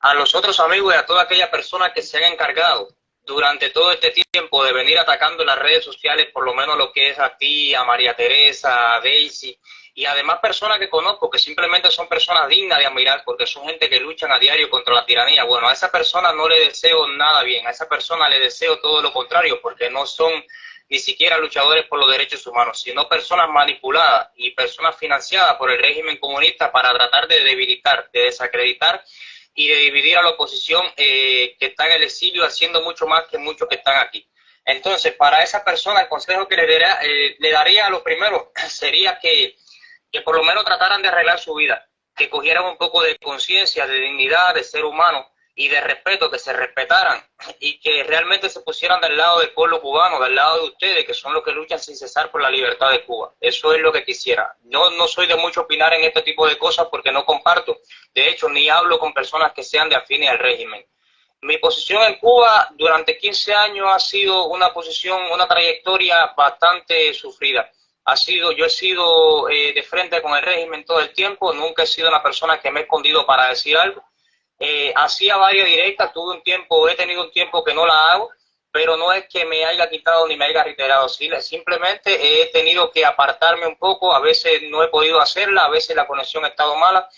A los otros amigos y a todas aquellas personas que se han encargado durante todo este tiempo de venir atacando en las redes sociales, por lo menos lo que es a ti, a María Teresa, a Daisy, y además personas que conozco que simplemente son personas dignas de admirar porque son gente que luchan a diario contra la tiranía. Bueno, a esa persona no le deseo nada bien, a esa persona le deseo todo lo contrario porque no son ni siquiera luchadores por los derechos humanos, sino personas manipuladas y personas financiadas por el régimen comunista para tratar de debilitar, de desacreditar y de dividir a la oposición eh, que está en el exilio haciendo mucho más que muchos que están aquí. Entonces, para esa persona, el consejo que le, daría, eh, le daría a lo primero sería que, que por lo menos trataran de arreglar su vida, que cogieran un poco de conciencia, de dignidad, de ser humano, y de respeto, que se respetaran y que realmente se pusieran del lado del pueblo cubano, del lado de ustedes, que son los que luchan sin cesar por la libertad de Cuba. Eso es lo que quisiera. Yo no soy de mucho opinar en este tipo de cosas porque no comparto. De hecho, ni hablo con personas que sean de afines al régimen. Mi posición en Cuba durante 15 años ha sido una posición, una trayectoria bastante sufrida. Ha sido, yo he sido eh, de frente con el régimen todo el tiempo, nunca he sido una persona que me he escondido para decir algo eh, hacía varias directas, tuve un tiempo, he tenido un tiempo que no la hago, pero no es que me haya quitado ni me haya reiterado, simplemente he tenido que apartarme un poco, a veces no he podido hacerla, a veces la conexión ha estado mala,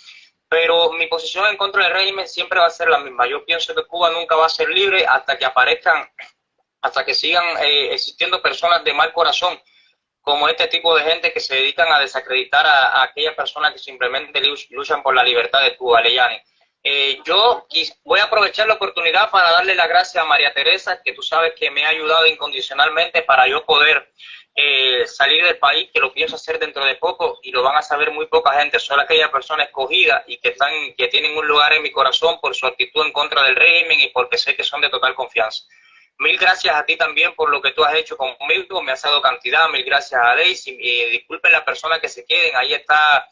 pero mi posición en contra del régimen siempre va a ser la misma. Yo pienso que Cuba nunca va a ser libre hasta que aparezcan, hasta que sigan eh, existiendo personas de mal corazón, como este tipo de gente que se dedican a desacreditar a, aquellas personas que simplemente luchan por la libertad de Cuba, Leyani. Eh, yo voy a aprovechar la oportunidad para darle las gracias a María Teresa, que tú sabes que me ha ayudado incondicionalmente para yo poder eh, salir del país, que lo pienso hacer dentro de poco y lo van a saber muy poca gente, solo aquella persona escogida y que, están, que tienen un lugar en mi corazón por su actitud en contra del régimen y porque sé que son de total confianza. Mil gracias a ti también por lo que tú has hecho conmigo, me has dado cantidad, mil gracias a Daisy, y disculpen las personas que se queden, ahí está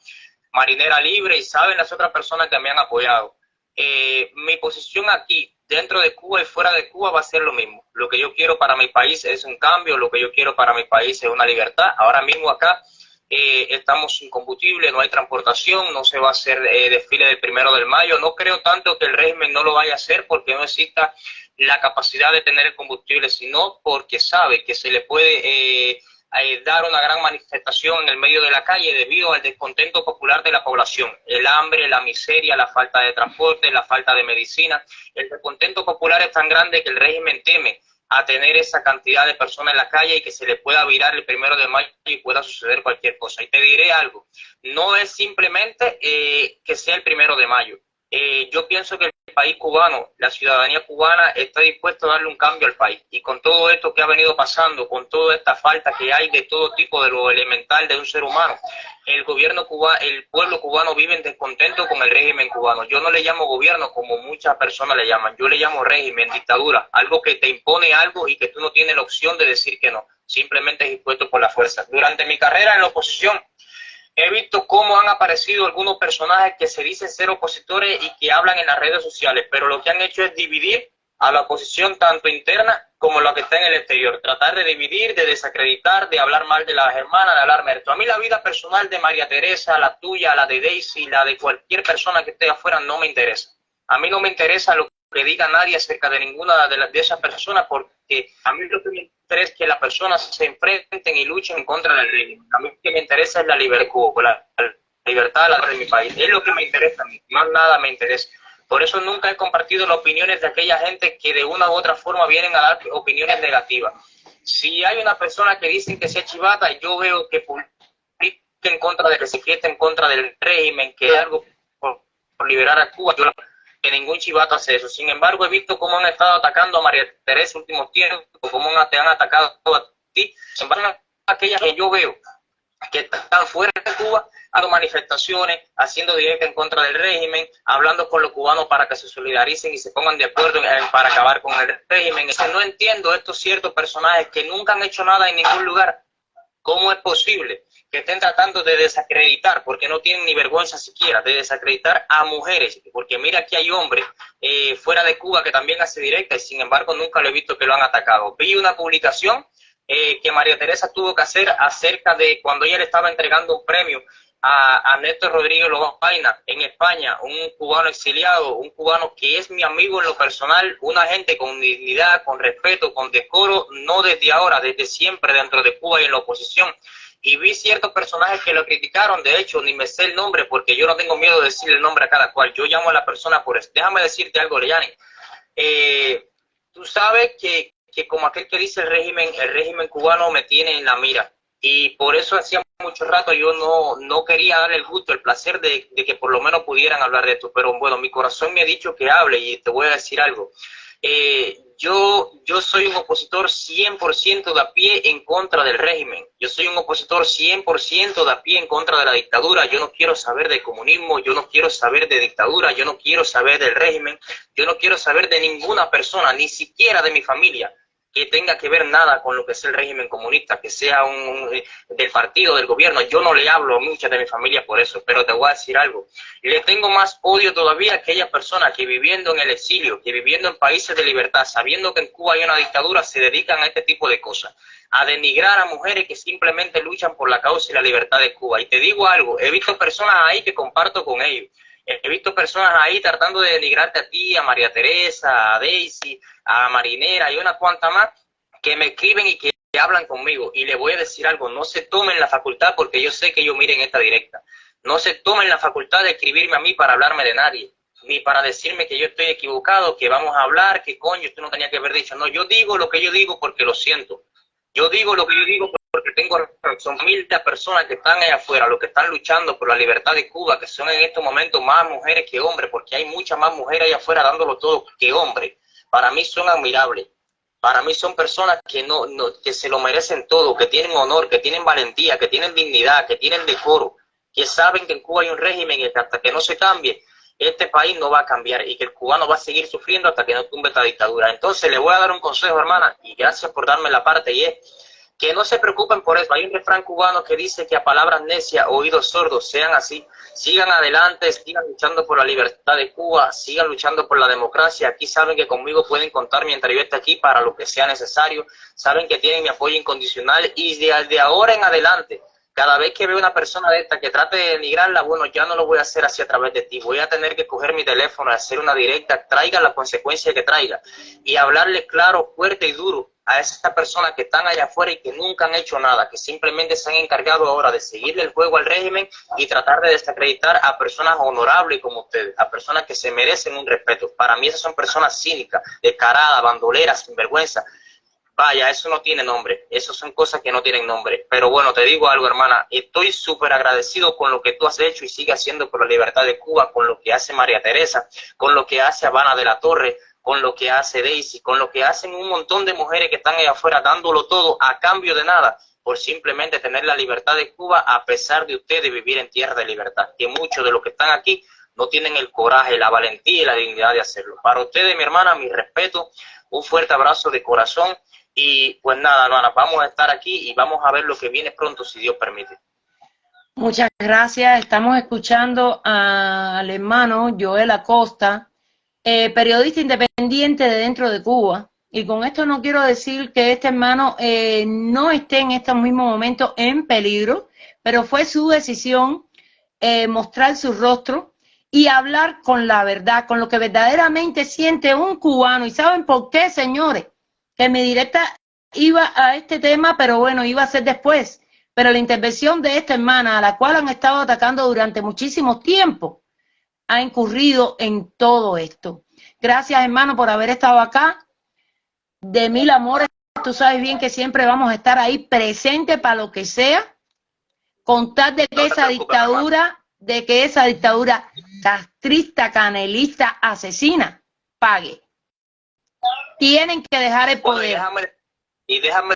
Marinera Libre y saben las otras personas que me han apoyado eh, mi posición aquí, dentro de Cuba y fuera de Cuba, va a ser lo mismo. Lo que yo quiero para mi país es un cambio, lo que yo quiero para mi país es una libertad. Ahora mismo acá eh, estamos sin combustible, no hay transportación, no se va a hacer eh, desfile del primero del mayo. No creo tanto que el régimen no lo vaya a hacer porque no exista la capacidad de tener el combustible, sino porque sabe que se le puede eh, dar una gran manifestación en el medio de la calle debido al descontento popular de la población. El hambre, la miseria, la falta de transporte, la falta de medicina. El descontento popular es tan grande que el régimen teme a tener esa cantidad de personas en la calle y que se le pueda virar el primero de mayo y pueda suceder cualquier cosa. Y te diré algo, no es simplemente eh, que sea el primero de mayo. Eh, yo pienso que el país cubano, la ciudadanía cubana está dispuesta a darle un cambio al país. Y con todo esto que ha venido pasando, con toda esta falta que hay de todo tipo de lo elemental de un ser humano, el gobierno cubano, el pueblo cubano vive en descontento con el régimen cubano. Yo no le llamo gobierno como muchas personas le llaman, yo le llamo régimen, dictadura, algo que te impone algo y que tú no tienes la opción de decir que no, simplemente es impuesto por la fuerza. Durante mi carrera en la oposición, he visto cómo han aparecido algunos personajes que se dicen ser opositores y que hablan en las redes sociales, pero lo que han hecho es dividir a la oposición tanto interna como la que está en el exterior. Tratar de dividir, de desacreditar, de hablar mal de las hermanas, de hablar mérito. A mí la vida personal de María Teresa, la tuya, la de Daisy, la de cualquier persona que esté afuera no me interesa. A mí no me interesa lo que diga nadie acerca de ninguna de, de esas personas porque a mí lo que me es que las personas se enfrenten y luchen contra el régimen. A mí lo que me interesa es la libertad, la, libertad de mi país. Es lo que me interesa más nada me interesa. Por eso nunca he compartido las opiniones de aquella gente que de una u otra forma vienen a dar opiniones negativas. Si hay una persona que dicen que sea chivata, yo veo que publica en contra de que se en contra del régimen, que algo por, liberar a Cuba. Yo que ningún chivato hace eso. Sin embargo, he visto cómo han estado atacando a María Teresa últimos tiempos, cómo te han atacado a ti. Sin embargo, aquellas que yo veo que están fuera de Cuba, haciendo manifestaciones, haciendo directo en contra del régimen, hablando con los cubanos para que se solidaricen y se pongan de acuerdo para acabar con el régimen. no entiendo estos ciertos personajes que nunca han hecho nada en ningún lugar. ¿Cómo es posible que estén tratando de desacreditar, porque no tienen ni vergüenza siquiera, de desacreditar a mujeres, porque mira aquí hay hombres eh, fuera de Cuba que también hace directa y sin embargo nunca lo he visto que lo han atacado. Vi una publicación eh, que María Teresa tuvo que hacer acerca de cuando ella le estaba entregando un premio a, a Néstor Rodríguez Lobaina en España, un cubano exiliado, un cubano que es mi amigo en lo personal, una gente con dignidad, con respeto, con decoro, no desde ahora, desde siempre dentro de Cuba y en la oposición y vi ciertos personajes que lo criticaron, de hecho, ni me sé el nombre porque yo no tengo miedo de decir el nombre a cada cual, yo llamo a la persona por eso. Déjame decirte algo, Leyani. Eh, tú sabes que, que, como aquel que dice el régimen, el régimen cubano me tiene en la mira. Y por eso hacía mucho rato yo no, no quería dar el gusto, el placer de, de que por lo menos pudieran hablar de esto. Pero bueno, mi corazón me ha dicho que hable y te voy a decir algo. Eh, yo, yo soy un opositor 100% de a pie en contra del régimen. Yo soy un opositor 100% de a pie en contra de la dictadura. Yo no quiero saber de comunismo, yo no quiero saber de dictadura, yo no quiero saber del régimen, yo no quiero saber de ninguna persona, ni siquiera de mi familia que tenga que ver nada con lo que es el régimen comunista, que sea un, eh, del partido, del gobierno. Yo no le hablo a muchas de mi familia por eso, pero te voy a decir algo. Le tengo más odio todavía a aquellas personas que viviendo en el exilio, que viviendo en países de libertad, sabiendo que en Cuba hay una dictadura, se dedican a este tipo de cosas, a denigrar a mujeres que simplemente luchan por la causa y la libertad de Cuba. Y te digo algo, he visto personas ahí que comparto con ellos He visto personas ahí tratando de denigrarte a ti, a María Teresa, a Daisy, a Marinera y una cuanta más que me escriben y que hablan conmigo. Y le voy a decir algo, no se tomen la facultad porque yo sé que ellos miren esta directa. No se tomen la facultad de escribirme a mí para hablarme de nadie, ni para decirme que yo estoy equivocado, que vamos a hablar, que coño, esto no tenía que haber dicho. No, yo digo lo que yo digo porque lo siento. Yo digo lo que yo digo porque tengo son miles de personas que están allá afuera, los que están luchando por la libertad de Cuba, que son en estos momentos más mujeres que hombres, porque hay muchas más mujeres allá afuera dándolo todo que hombres. Para mí son admirables. Para mí son personas que no, no, que se lo merecen todo, que tienen honor, que tienen valentía, que tienen dignidad, que tienen decoro, que saben que en Cuba hay un régimen y que hasta que no se cambie, este país no va a cambiar y que el cubano va a seguir sufriendo hasta que no tumbe esta dictadura. Entonces le voy a dar un consejo, hermana, y gracias por darme la parte, y es que no se preocupen por eso. Hay un refrán cubano que dice que a palabras necias, oídos sordos, sean así. Sigan adelante, sigan luchando por la libertad de Cuba, sigan luchando por la democracia. Aquí saben que conmigo pueden contar mientras yo esté aquí para lo que sea necesario. Saben que tienen mi apoyo incondicional y de ahora en adelante cada vez que veo una persona de esta que trate de denigrarla, bueno, ya no lo voy a hacer así a través de ti. Voy a tener que coger mi teléfono, hacer una directa, traiga la consecuencia que traiga y hablarle claro, fuerte y duro a esas personas que están allá afuera y que nunca han hecho nada, que simplemente se han encargado ahora de seguirle el juego al régimen y tratar de desacreditar a personas honorables como ustedes, a personas que se merecen un respeto. Para mí esas son personas cínicas, descaradas, bandoleras, sinvergüenza, Vaya, eso no tiene nombre, eso son cosas que no tienen nombre. Pero bueno, te digo algo, hermana, estoy súper agradecido con lo que tú has hecho y sigue haciendo por la libertad de Cuba, con lo que hace María Teresa, con lo que hace Habana de la Torre, con lo que hace Daisy, con lo que hacen un montón de mujeres que están allá afuera dándolo todo a cambio de nada, por simplemente tener la libertad de Cuba a pesar de ustedes vivir en tierra de libertad, que muchos de los que están aquí no tienen el coraje, la valentía y la dignidad de hacerlo. Para ustedes, mi hermana, mi respeto, un fuerte abrazo de corazón y pues nada, hermana, vamos a estar aquí y vamos a ver lo que viene pronto, si Dios permite. Muchas gracias. Estamos escuchando al hermano Joel Acosta, eh, periodista independiente de dentro de Cuba. Y con esto no quiero decir que este hermano eh, no esté en estos mismos momentos en peligro, pero fue su decisión eh, mostrar su rostro y hablar con la verdad, con lo que verdaderamente siente un cubano. ¿Y saben por qué, señores? Que mi directa iba a este tema, pero bueno, iba a ser después. Pero la intervención de esta hermana, a la cual han estado atacando durante muchísimo tiempo, ha incurrido en todo esto. Gracias, hermano, por haber estado acá. De mil amores, tú sabes bien que siempre vamos a estar ahí presente para lo que sea. Contar de que esa dictadura, de que esa dictadura castrista, canelista, asesina, pague tienen que dejar el poder. y, déjame,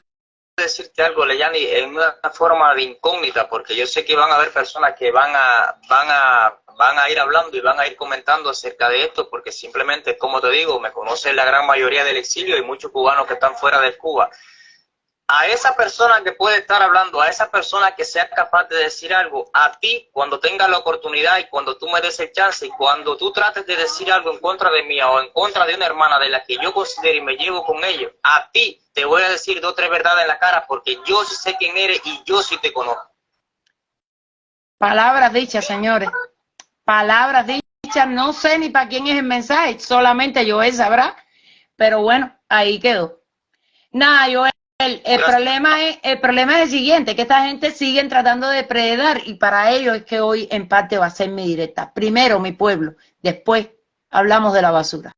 decirte algo, Leyani, en una forma de incógnita, porque yo sé que van a haber personas que van a, van a, van a ir hablando y van a ir comentando acerca de esto, porque simplemente, como te digo, me conocen la gran mayoría del exilio y muchos cubanos que están fuera de Cuba. A esa persona que puede estar hablando, a esa persona que sea capaz de decir algo, a ti cuando tenga la oportunidad y cuando tú me des el chance y cuando tú trates de decir algo en contra de mí o en contra de una hermana de la que yo considero y me llevo con ellos, a ti te voy a decir dos o tres verdades en la cara porque yo sí sé quién eres y yo sí te conozco. Palabras dichas, señores. Palabras dichas. No sé ni para quién es el mensaje, solamente Joel sabrá. Pero bueno, ahí quedó. Nada, Joel, el, el problema es, el problema es el siguiente, que esta gente sigue tratando de predar y para ello es que hoy en parte va a ser mi directa. Primero mi pueblo, después hablamos de la basura.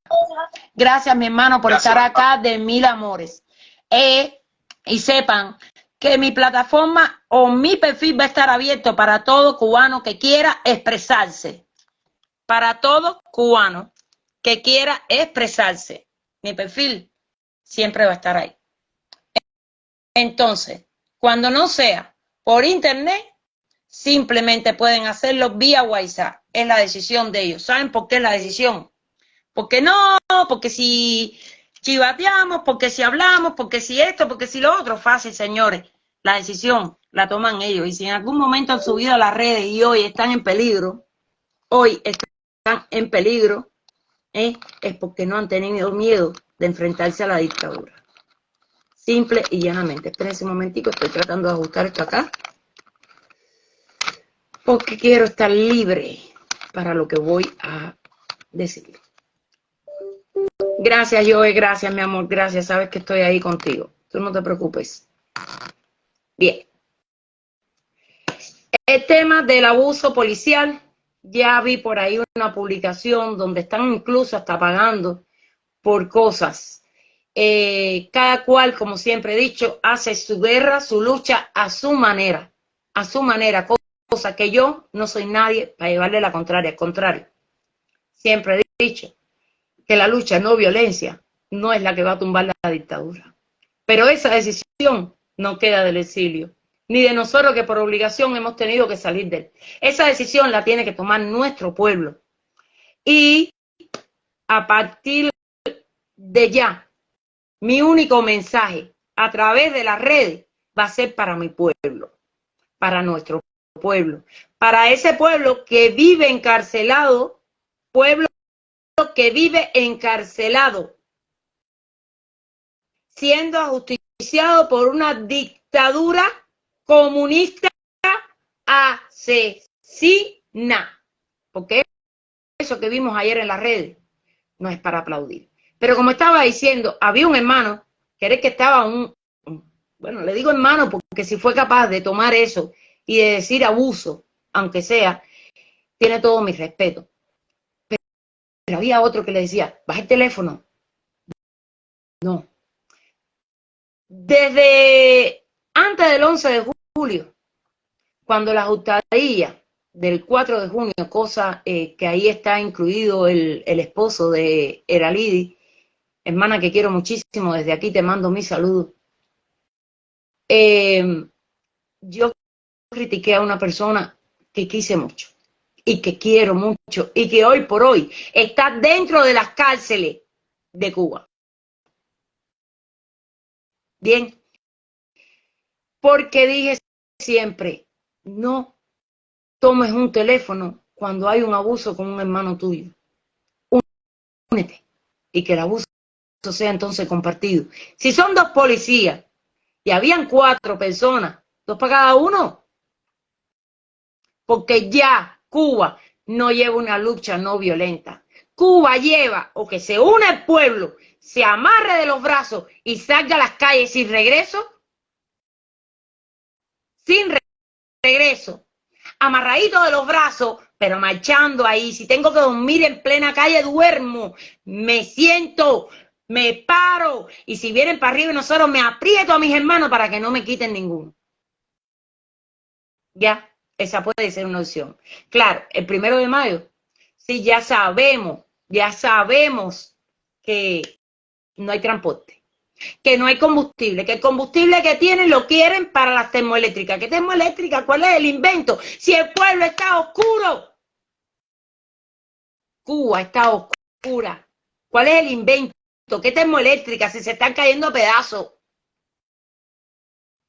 Gracias, mi hermano, por Gracias, estar acá de mil amores. Eh, y sepan que mi plataforma o mi perfil va a estar abierto para todo cubano que quiera expresarse. Para todo cubano que quiera expresarse. Mi perfil siempre va a estar ahí. Entonces, cuando no sea por internet, simplemente pueden hacerlo vía WhatsApp. Es la decisión de ellos. ¿Saben por qué es la decisión? Porque no, porque si chivateamos, porque si hablamos, porque si esto, porque si lo otro, fácil, señores. La decisión la toman ellos. Y si en algún momento han subido a las redes y hoy están en peligro, hoy están en peligro, ¿eh? es porque no han tenido miedo de enfrentarse a la dictadura. Simple y llanamente. Esperen un momentico, estoy tratando de ajustar esto acá. Porque quiero estar libre para lo que voy a decir. Gracias, Joe, gracias, mi amor, gracias. Sabes que estoy ahí contigo. Tú no te preocupes. Bien. El tema del abuso policial, ya vi por ahí una publicación donde están incluso hasta pagando por cosas. Eh, cada cual, como siempre he dicho, hace su guerra, su lucha a su manera, a su manera, cosa que yo no soy nadie para llevarle la contraria, al contrario. Siempre he dicho que la lucha no violencia no es la que va a tumbar la dictadura. Pero esa decisión no queda del exilio, ni de nosotros que por obligación hemos tenido que salir de él. Esa decisión la tiene que tomar nuestro pueblo. Y a partir de ya, mi único mensaje a través de las redes va a ser para mi pueblo, para nuestro pueblo, para ese pueblo que vive encarcelado, pueblo que vive encarcelado, siendo ajusticiado por una dictadura comunista asesina. Porque eso que vimos ayer en las redes no es para aplaudir. Pero como estaba diciendo, había un hermano que era que estaba un, bueno, le digo hermano porque si fue capaz de tomar eso y de decir abuso, aunque sea, tiene todo mi respeto. Pero, había otro que le decía, baja el teléfono. No. Desde antes del 11 de julio, cuando la justadilla del 4 de junio, cosa eh, que ahí está incluido el, el esposo de Eralidi, hermana que quiero muchísimo, desde aquí te mando mi saludo. Eh, yo critiqué a una persona que quise mucho y que quiero mucho y que hoy por hoy está dentro de las cárceles de Cuba. Bien, porque dije siempre, no tomes un teléfono cuando hay un abuso con un hermano tuyo. Únete y que el abuso sea entonces compartido. Si son dos policías y habían cuatro personas, dos para cada uno, porque ya Cuba no lleva una lucha no violenta. Cuba lleva o que se une el pueblo, se amarre de los brazos y salga a las calles sin regreso, sin regreso, amarradito de los brazos, pero marchando ahí. Si tengo que dormir en plena calle, duermo, me siento, me paro y si vienen para arriba y nosotros me aprieto a mis hermanos para que no me quiten ninguno. Ya, esa puede ser una opción. Claro, el primero de mayo, sí, ya sabemos, ya sabemos que no hay transporte, que no hay combustible, que el combustible que tienen lo quieren para las termoeléctricas. ¿Qué termoeléctrica? ¿Cuál es el invento? Si el pueblo está oscuro, Cuba está oscura. ¿Cuál es el invento? ¿Qué termoeléctrica? Si se están cayendo a pedazos.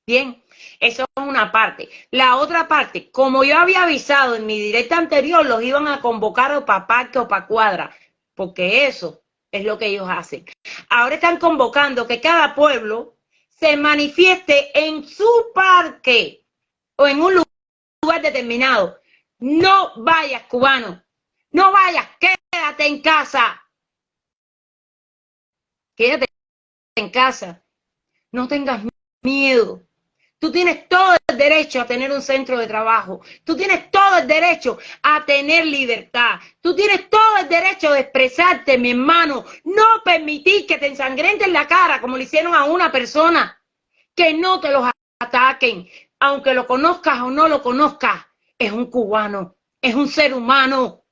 Bien, eso es una parte. La otra parte, como yo había avisado en mi directa anterior, los iban a convocar o para parque o para cuadra, porque eso es lo que ellos hacen. Ahora están convocando que cada pueblo se manifieste en su parque o en un lugar determinado. No vayas, cubano. No vayas, quédate en casa. Quédate en casa. No tengas miedo. Tú tienes todo el derecho a tener un centro de trabajo. Tú tienes todo el derecho a tener libertad. Tú tienes todo el derecho de expresarte, mi hermano. No permitir que te ensangrenten la cara como le hicieron a una persona. Que no te los ataquen. Aunque lo conozcas o no lo conozcas, es un cubano, es un ser humano.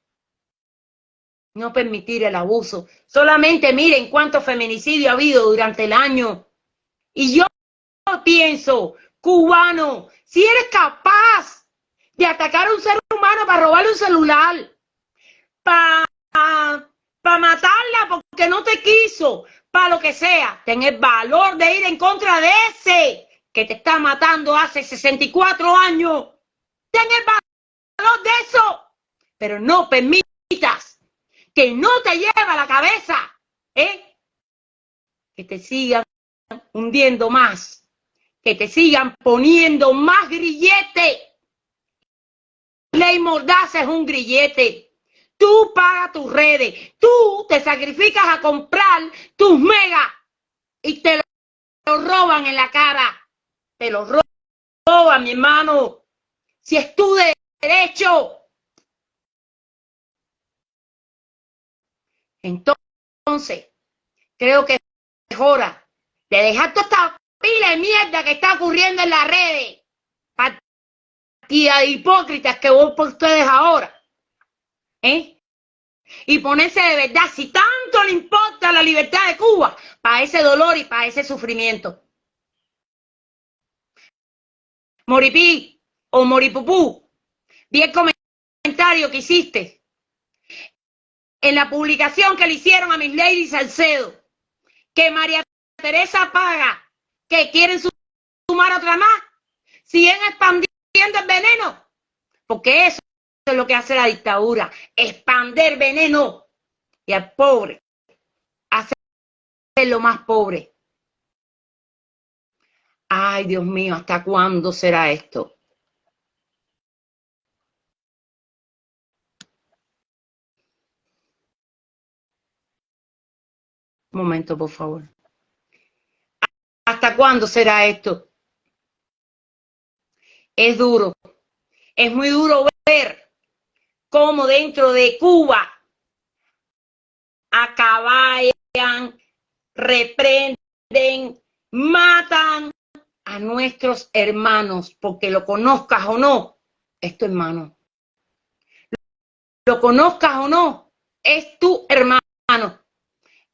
No permitir el abuso. Solamente miren cuánto feminicidio ha habido durante el año. Y yo pienso, cubano, si eres capaz de atacar a un ser humano para robarle un celular, para pa matarla porque no te quiso, para lo que sea, ten el valor de ir en contra de ese que te está matando hace 64 años. Ten el valor de eso, pero no permitas que no te lleve a la cabeza, ¿eh? Que te sigan hundiendo más que te sigan poniendo más grillete. Ley Mordaza es un grillete. Tú pagas tus redes, tú te sacrificas a comprar tus megas y te lo roban en la cara. Te lo roban, mi hermano. Si es tu derecho. Entonces, creo que es hora de dejar toda esta pila de mierda que está ocurriendo en las redes. Partida de hipócritas que voy por ustedes ahora. ¿Eh? Y ponerse de verdad, si tanto le importa la libertad de Cuba, para ese dolor y para ese sufrimiento. Moripí o Moripupú, vi el comentario que hiciste en la publicación que le hicieron a Miss Lady Salcedo, que María Teresa Paga que quieren sumar otra más, siguen expandiendo el veneno, porque eso es lo que hace la dictadura, expander veneno y al pobre hacerlo más pobre. Ay, Dios mío, ¿hasta cuándo será esto? Momento, por favor. ¿Hasta cuándo será esto? Es duro. Es muy duro ver cómo dentro de Cuba acaban, reprenden, matan a nuestros hermanos, porque lo conozcas o no, es tu hermano. Lo conozcas o no, es tu hermano.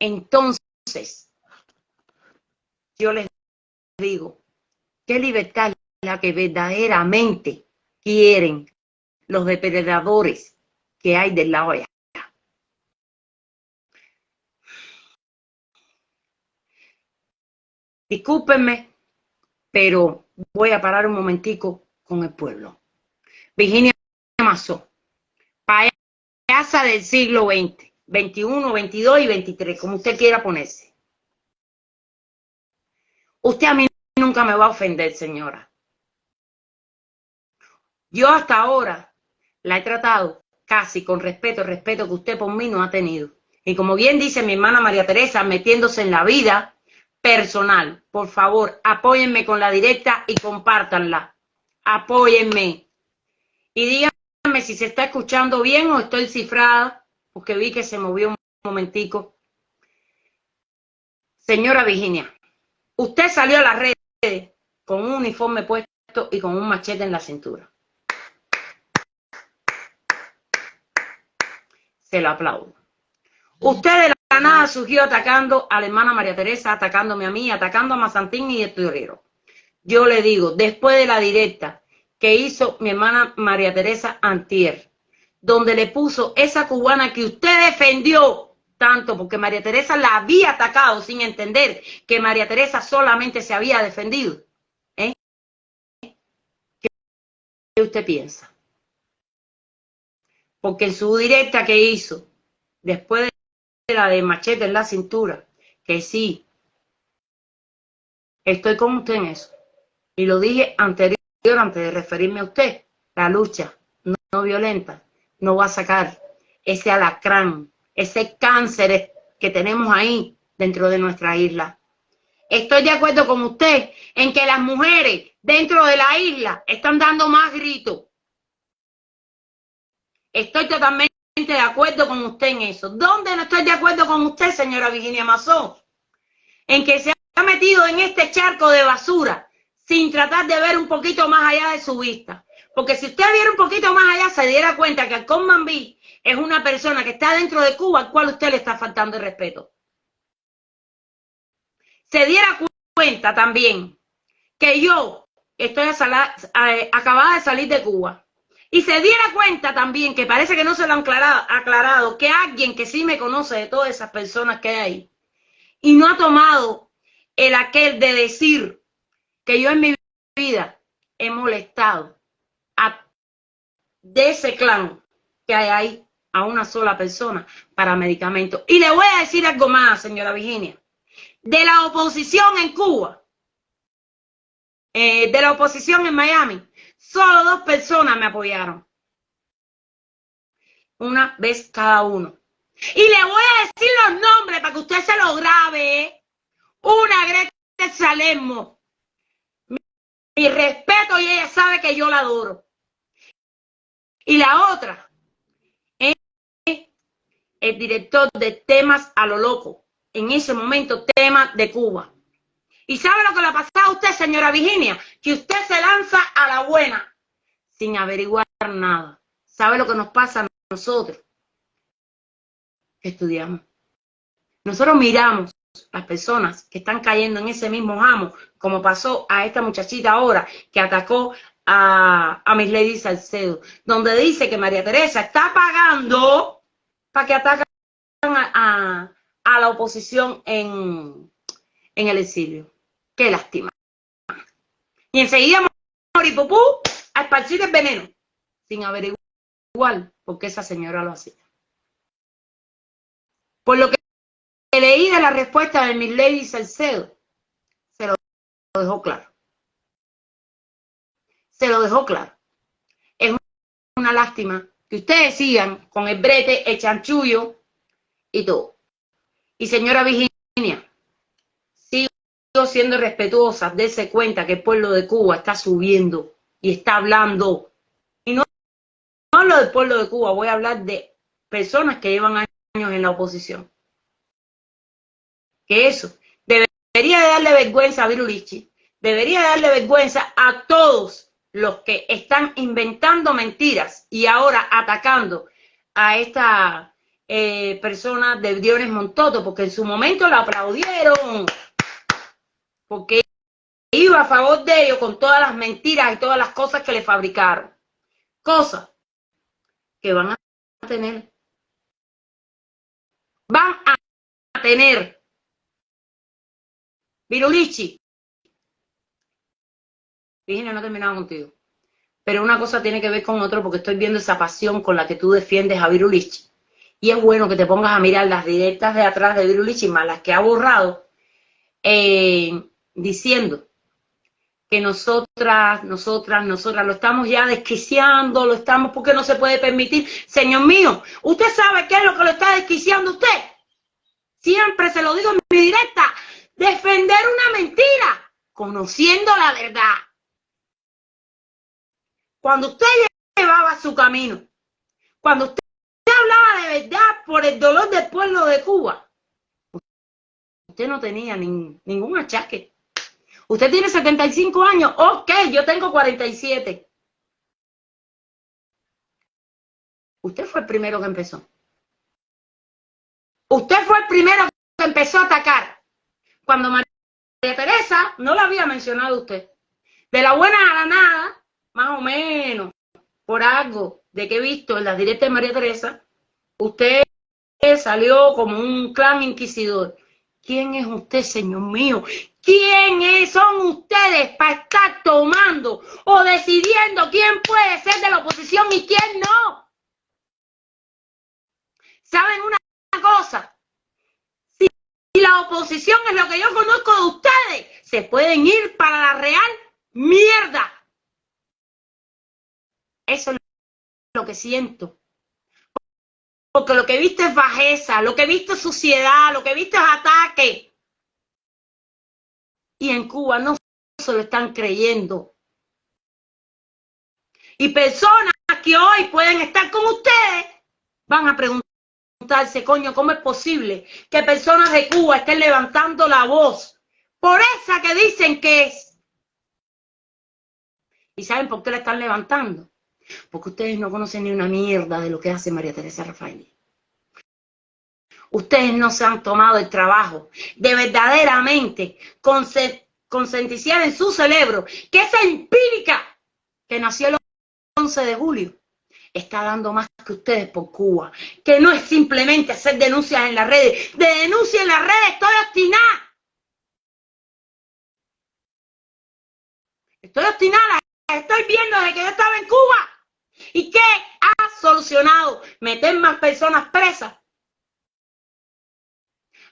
Entonces, yo les digo, ¿qué libertad es la que verdaderamente quieren los depredadores que hay del lado allá? Discúlpenme, pero voy a parar un momentico con el pueblo. Virginia Mazó, payasa del siglo XX, 21, 22 y 23, como usted quiera ponerse. Usted a mí nunca me va a ofender, señora. Yo hasta ahora la he tratado casi con respeto, respeto que usted por mí no ha tenido. Y como bien dice mi hermana María Teresa, metiéndose en la vida personal, por favor, apóyenme con la directa y compártanla. Apóyenme. Y díganme si se está escuchando bien o estoy cifrada, porque vi que se movió un momentico. Señora Virginia, Usted salió a las redes con un uniforme puesto y con un machete en la cintura. Se lo aplaudo. Usted de la nada surgió atacando a la hermana María Teresa, atacándome a mí, atacando a Mazantín y el. Yo le digo, después de la directa que hizo mi hermana María Teresa Antier, donde le puso esa cubana que usted defendió tanto porque María Teresa la había atacado sin entender que María Teresa solamente se había defendido. ¿eh? usted piensa? Porque en su directa que hizo, después de la de machete en la cintura, que sí, estoy con usted en eso. Y lo dije anterior, antes de referirme a usted, la lucha no violenta no va a sacar ese alacrán, ese cáncer que tenemos ahí dentro de nuestra isla. Estoy de acuerdo con usted en que las mujeres dentro de la isla están dando más gritos. Estoy totalmente de acuerdo con usted en eso. ¿Dónde no estoy de acuerdo con usted, señora Virginia Mazón? En que se ha metido en este charco de basura sin tratar de ver un poquito más allá de su vista. Porque si usted viera un poquito más allá, se diera cuenta que Alcón Mambí es una persona que está dentro de Cuba al cual usted le está faltando el respeto. Se diera cuenta también que yo estoy acabada de salir de Cuba. Y se diera cuenta también, que parece que no se lo han aclarado, aclarado, que alguien que sí me conoce de todas esas personas que hay ahí, y no ha tomado el aquel de decir que yo en mi vida he molestado de ese clan que hay ahí a una sola persona para medicamentos. Y le voy a decir algo más, señora Virginia. De la oposición en Cuba, eh, de la oposición en Miami, solo dos personas me apoyaron. Una vez cada uno. Y le voy a decir los nombres para que usted se lo grabe. Una Greta Salermo. Mi, respeto y ella sabe que yo la adoro. Y la otra es el director de temas a lo loco. En ese momento, temas de Cuba. ¿Y sabe lo que le ha pasado a usted, señora Virginia? Que usted se lanza a la buena sin averiguar nada. ¿Sabe lo que nos pasa a nosotros? Estudiamos. Nosotros miramos las personas que están cayendo en ese mismo jamo, como pasó a esta muchachita ahora que atacó a, a Miss Lady Salcedo, donde dice que María Teresa está pagando para que ataquen a, a, la oposición en, en el exilio. Qué lástima. Y enseguida Moripupú a esparcir el veneno, sin averiguar por qué esa señora lo hacía. Por lo que leí de la respuesta de Miss Lady Salcedo, se lo dejó claro. Se lo dejó claro. Es una lástima que ustedes sigan con el brete, el chanchullo y todo. Y señora Virginia, siendo respetuosa, dése cuenta que el pueblo de Cuba está subiendo y está hablando. Y no, no hablo del pueblo de Cuba, voy a hablar de personas que llevan años en la oposición. Que eso debería darle vergüenza a Virulichi, debería darle vergüenza a todos los que están inventando mentiras y ahora atacando a esta eh, persona de Diones Montoto, porque en su momento la aplaudieron, porque iba a favor de ellos con todas las mentiras y todas las cosas que le fabricaron. Cosas que van a tener. Van a tener. Virulichi. Virginia, no he terminado contigo. Pero una cosa tiene que ver con otro porque estoy viendo esa pasión con la que tú defiendes a Virulichi. Y es bueno que te pongas a mirar las directas de atrás de Virulichi, más las que ha borrado. Eh, diciendo que nosotras, nosotras, nosotras lo estamos ya desquiciando, lo estamos porque no se puede permitir. Señor mío, ¿usted sabe qué es lo que lo está desquiciando usted? Siempre se lo digo en mi directa, defender una mentira, conociendo la verdad. Cuando usted llevaba su camino, cuando usted hablaba de verdad por el dolor del pueblo de Cuba, usted no tenía ningún achaque. Usted tiene 75 años, ok, yo tengo 47. Usted fue el primero que empezó. Usted fue el primero que empezó a atacar. Cuando María Teresa no la había mencionado usted. De la buena a la nada, más o menos, por algo de que he visto en las directas de María Teresa, usted salió como un clan inquisidor. ¿Quién es usted, señor mío? ¿Quién son ustedes para estar tomando o decidiendo quién puede ser de la oposición y quién no? ¿Saben una cosa? Si la oposición es lo que yo conozco de ustedes, se pueden ir para la real mierda. Eso es lo que siento. Porque lo que he visto es bajeza, lo que he visto es suciedad, lo que he visto es ataque y en Cuba no se lo están creyendo. Y personas que hoy pueden estar con ustedes van a preguntarse, coño, ¿cómo es posible que personas de Cuba estén levantando la voz por esa que dicen que es? ¿Y saben por qué la están levantando? Porque ustedes no conocen ni una mierda de lo que hace María Teresa Rafael. Ustedes no se han tomado el trabajo de verdaderamente consenticiar en su cerebro que esa empírica que nació el 11 de julio está dando más que ustedes por Cuba. Que no es simplemente hacer denuncias en las redes. De denuncia en las redes estoy obstinada. Estoy obstinada. Estoy viendo desde que yo estaba en Cuba. ¿Y qué ha solucionado? Meter más personas presas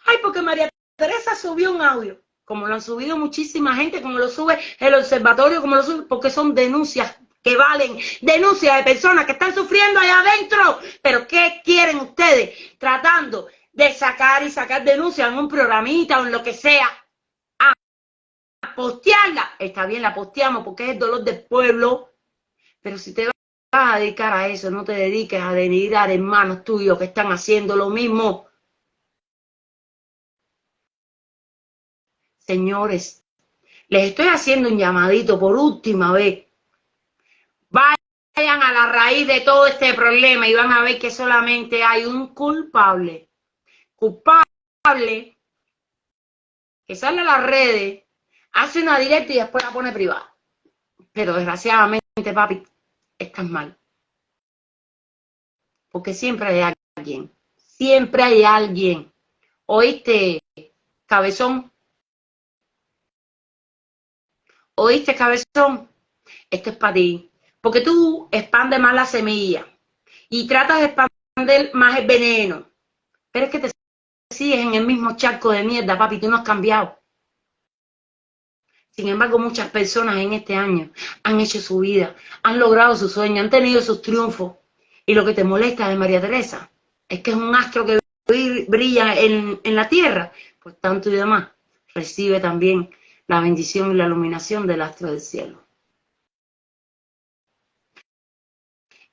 Ay, porque María Teresa subió un audio, como lo han subido muchísima gente, como lo sube el observatorio, como lo sube, porque son denuncias que valen, denuncias de personas que están sufriendo allá adentro. Pero ¿qué quieren ustedes tratando de sacar y sacar denuncias en un programita o en lo que sea? A postearla. Está bien, la posteamos porque es el dolor del pueblo. Pero si te vas a dedicar a eso, no te dediques a denigrar hermanos tuyos que están haciendo lo mismo. Señores, les estoy haciendo un llamadito por última vez. Vayan a la raíz de todo este problema y van a ver que solamente hay un culpable. Culpable que sale a las redes, hace una directa y después la pone privada. Pero desgraciadamente, papi, estás mal. Porque siempre hay alguien. Siempre hay alguien. ¿Oíste, cabezón? ¿Oíste, cabezón? Esto es para ti. Porque tú expandes más la semilla y tratas de expandir más el veneno. Pero es que te sigues en el mismo charco de mierda, papi, tú no has cambiado. Sin embargo, muchas personas en este año han hecho su vida, han logrado su sueño, han tenido sus triunfos. Y lo que te molesta de María Teresa es que es un astro que brilla en, la tierra. Pues tanto y demás, recibe también la bendición y la iluminación del astro del cielo.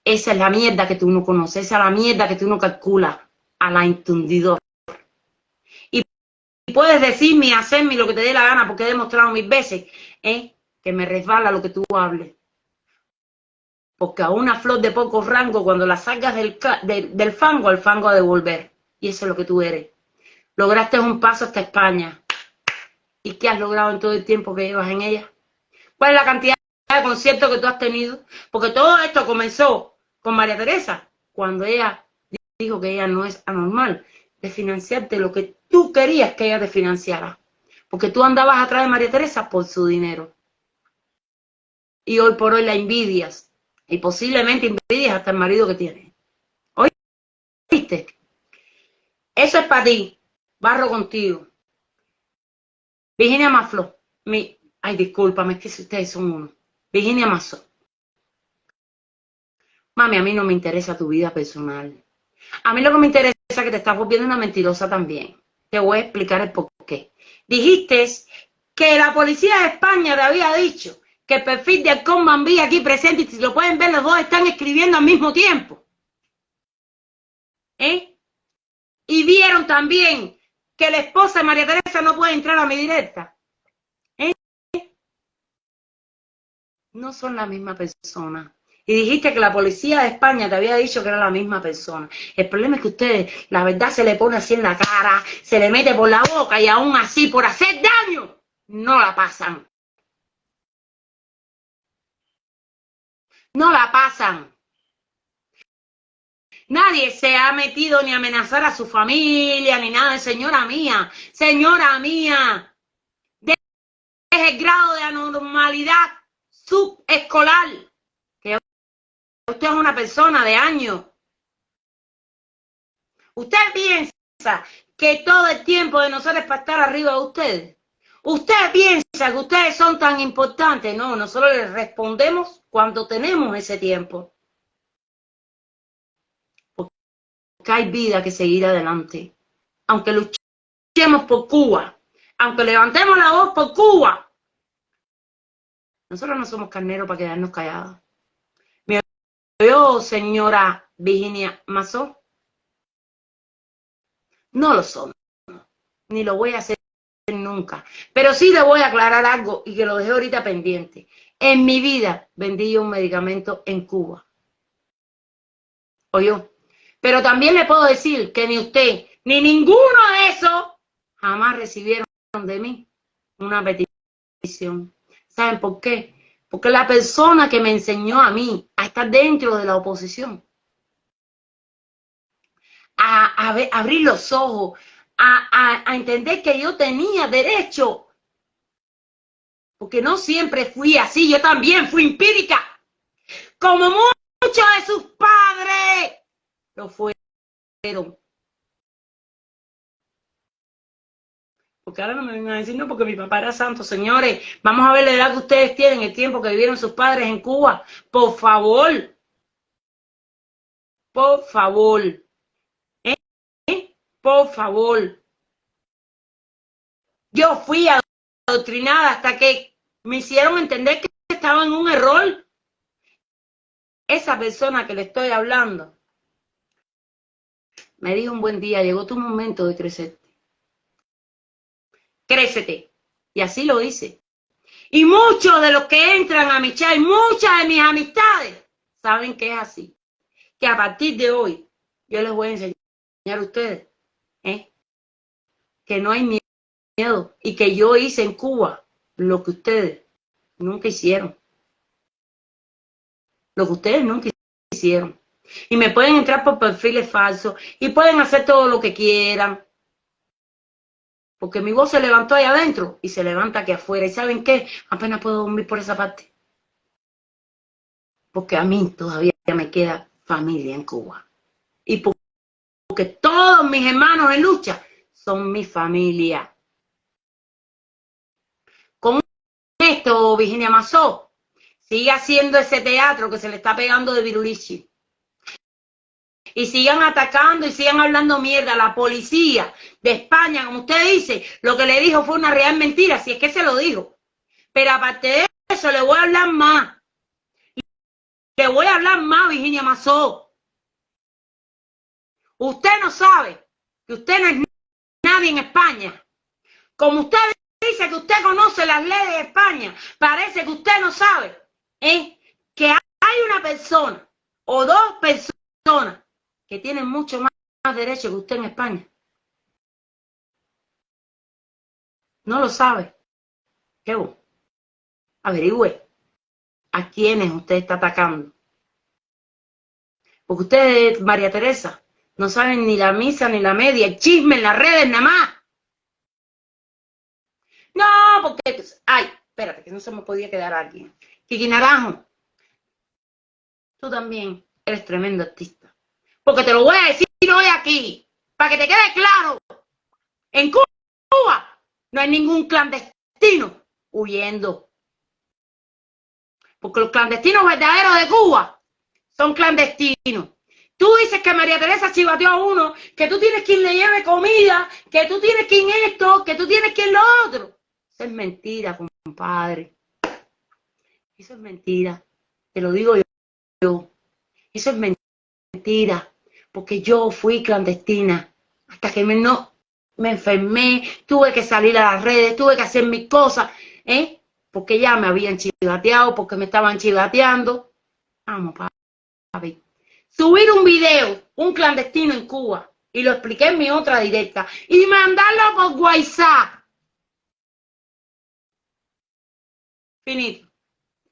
Esa es la mierda que tú no conoces, esa es la mierda que tú no calculas a la intundidora. Puedes decirme y hacerme lo que te dé la gana, porque he demostrado mil veces ¿eh? que me resbala lo que tú hables. Porque a una flor de poco rango, cuando la sacas del, del fango, el fango a devolver. Y eso es lo que tú eres. Lograste un paso hasta España. ¿Y qué has logrado en todo el tiempo que llevas en ella? ¿Cuál es la cantidad de conciertos que tú has tenido? Porque todo esto comenzó con María Teresa, cuando ella dijo que ella no es anormal de financiarte lo que tú querías que ella te financiara. Porque tú andabas atrás de María Teresa por su dinero. Y hoy por hoy la envidias. Y posiblemente envidias hasta el marido que tiene. ¿Oíste? Eso es para ti. Barro contigo. Virginia Maflo, mi, ay, discúlpame, es que si ustedes son uno. Virginia Mazo. Mami, a mí no me interesa tu vida personal. A mí lo que me interesa es que te estás volviendo una mentirosa también. Te voy a explicar el por qué. Dijiste que la policía de España te había dicho que el perfil de Alcón Bambí aquí presente, y si lo pueden ver, los dos están escribiendo al mismo tiempo. ¿Eh? Y vieron también que la esposa de María Teresa no puede entrar a mi directa. ¿Eh? No son la misma persona. Y dijiste que la policía de España te había dicho que era la misma persona. El problema es que ustedes, la verdad se le pone así en la cara, se le mete por la boca y aún así, por hacer daño, no la pasan. No la pasan. Nadie se ha metido ni amenazar a su familia ni nada. Señora mía, señora mía, es el grado de anormalidad subescolar. Usted es una persona de años. Usted piensa que todo el tiempo de nosotros es para estar arriba de ustedes. Usted piensa que ustedes son tan importantes. No, nosotros les respondemos cuando tenemos ese tiempo. Porque hay vida que seguir adelante. Aunque luchemos por Cuba, aunque levantemos la voz por Cuba, nosotros no somos carneros para quedarnos callados. Yo, señora Virginia Mazó, no lo somos, ni lo voy a hacer nunca. Pero sí le voy a aclarar algo y que lo dejé ahorita pendiente. En mi vida vendí yo un medicamento en Cuba. Yo. Pero también le puedo decir que ni usted, ni ninguno de esos jamás recibieron de mí una petición. ¿Saben por qué? Porque la persona que me enseñó a mí a estar dentro de la oposición a, abrir los ojos, a, a entender que yo tenía derecho. Porque no siempre fui así, yo también fui empírica. Como muchos de sus padres lo fueron. Porque ahora no me vengan a decir, no, porque mi papá era santo. Señores, vamos a ver la edad que ustedes tienen, el tiempo que vivieron sus padres en Cuba. Por favor. Por favor. Por favor. Yo fui adoctrinada hasta que me hicieron entender que estaba en un error. Esa persona que le estoy hablando me dijo un buen día, llegó tu momento de crecerte. Crécete. Y así lo hice. Y muchos de los que entran a mi chat, muchas de mis amistades, saben que es así. Que a partir de hoy yo les voy a enseñar a ustedes ¿eh? que no hay miedo y que yo hice en Cuba lo que ustedes nunca hicieron. Lo que ustedes nunca hicieron. Y me pueden entrar por perfiles falsos y pueden hacer todo lo que quieran. Porque mi voz se levantó ahí adentro y se levanta aquí afuera. ¿Y saben qué? Apenas puedo dormir por esa parte. Porque a mí todavía me queda familia en Cuba. Y por porque todos mis hermanos en lucha son mi familia. Con esto, Virginia Mazó, sigue haciendo ese teatro que se le está pegando de virulichi. Y sigan atacando y sigan hablando mierda. La policía de España, como usted dice, lo que le dijo fue una real mentira, si es que se lo dijo. Pero aparte de eso, le voy a hablar más. Le voy a hablar más, Virginia Mazó. Usted no sabe que usted no es nadie en España. Como usted dice que usted conoce las leyes de España, parece que usted no sabe ¿eh? que hay una persona o dos personas que tienen mucho más, derecho que usted en España. No lo sabe. ¿Qué vos? Averigüe a quiénes usted está atacando. Porque usted, María Teresa, no saben ni la misa ni la media, el chisme en las redes nada más. No, porque, ay, espérate, que no se me podía quedar alguien. Kiki Naranjo, tú también eres tremendo artista. Porque te lo voy a decir hoy aquí, para que te quede claro. En Cuba no hay ningún clandestino huyendo. Porque los clandestinos verdaderos de Cuba son clandestinos. Tú dices que María Teresa chivateó a uno, que tú tienes quien le lleve comida, que tú tienes quien esto, que tú tienes quien lo otro. Eso es mentira, compadre. Eso es mentira. Te lo digo yo. Eso es mentira. Porque yo fui clandestina. Hasta que me, no, me enfermé, tuve que salir a las redes, tuve que hacer mis cosas. ¿eh? Porque ya me habían chivateado, porque me estaban chivateando. Vamos, papi subir un video, un clandestino en Cuba, y lo expliqué en mi otra directa, y mandarlo por WhatsApp. Finito.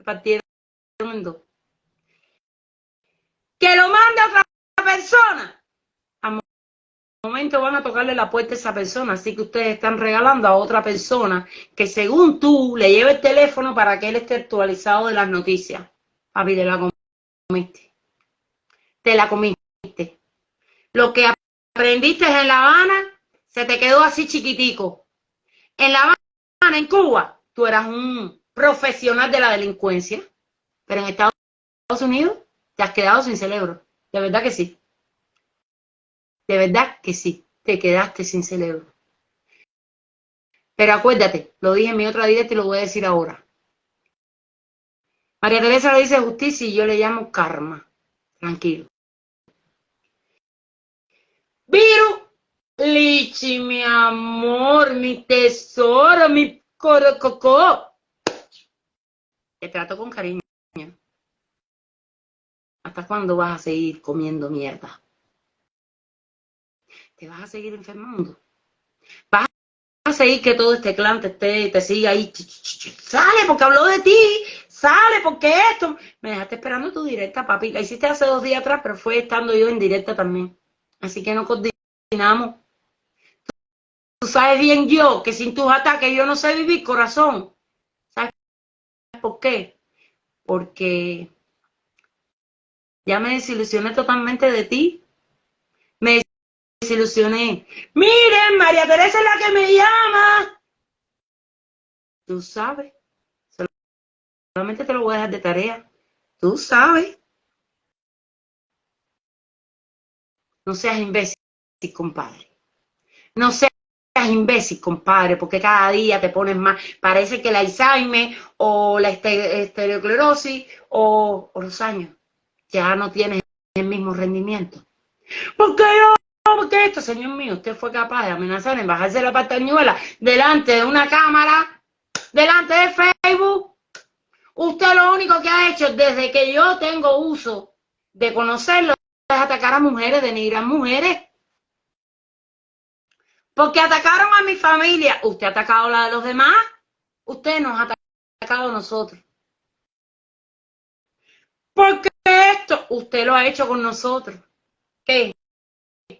Partieron. Que lo mande otra persona, al momento van a tocarle la puerta a esa persona. Así que ustedes están regalando a otra persona que según tú le lleve el teléfono para que él esté actualizado de las noticias. Papi, te la comiste. Te la comiste. Lo que aprendiste en La Habana se te quedó así chiquitico. En La Habana, en Cuba, tú eras un profesional de la delincuencia, pero en Estados Unidos te has quedado sin cerebro. De verdad que sí. De verdad que sí. Te quedaste sin cerebro. Pero acuérdate, lo dije en mi otra directa y lo voy a decir ahora. María Teresa le dice justicia y yo le llamo karma. Tranquilo. Virus, Lichi, mi amor, mi tesoro, mi corococó. Te trato con cariño. ¿Hasta cuándo vas a seguir comiendo mierda? ¿Te vas a seguir enfermando? ¿Vas a seguir que todo este clan te, esté, te siga ahí? Sale porque habló de ti, sale porque esto. Me dejaste esperando tu directa, papi. La hiciste hace dos días atrás, pero fue estando yo en directa también. Así que no coordinamos. Tú sabes bien yo que sin tus ataques yo no sé vivir, corazón. ¿Sabes por qué? Porque ya me desilusioné totalmente de ti. Desilusioné. Miren, María Teresa es la que me llama. Tú sabes. Solamente te lo voy a dejar de tarea. Tú sabes. No seas imbécil, compadre. No seas imbécil, compadre, porque cada día te pones más. Parece que la Alzheimer o la estereoclerosis o, o los años ya no tienes el mismo rendimiento. ¿Por qué yo? Porque esto, señor mío, usted fue capaz de amenazar en bajarse la patañuela delante de una cámara, delante de Facebook. Usted lo único que ha hecho desde que yo tengo uso de conocerlo es atacar a mujeres, denigrar mujeres. Porque atacaron a mi familia. Usted ha atacado a la de los demás. Usted nos ha atacado a nosotros. Porque esto usted lo ha hecho con nosotros. ¿Qué?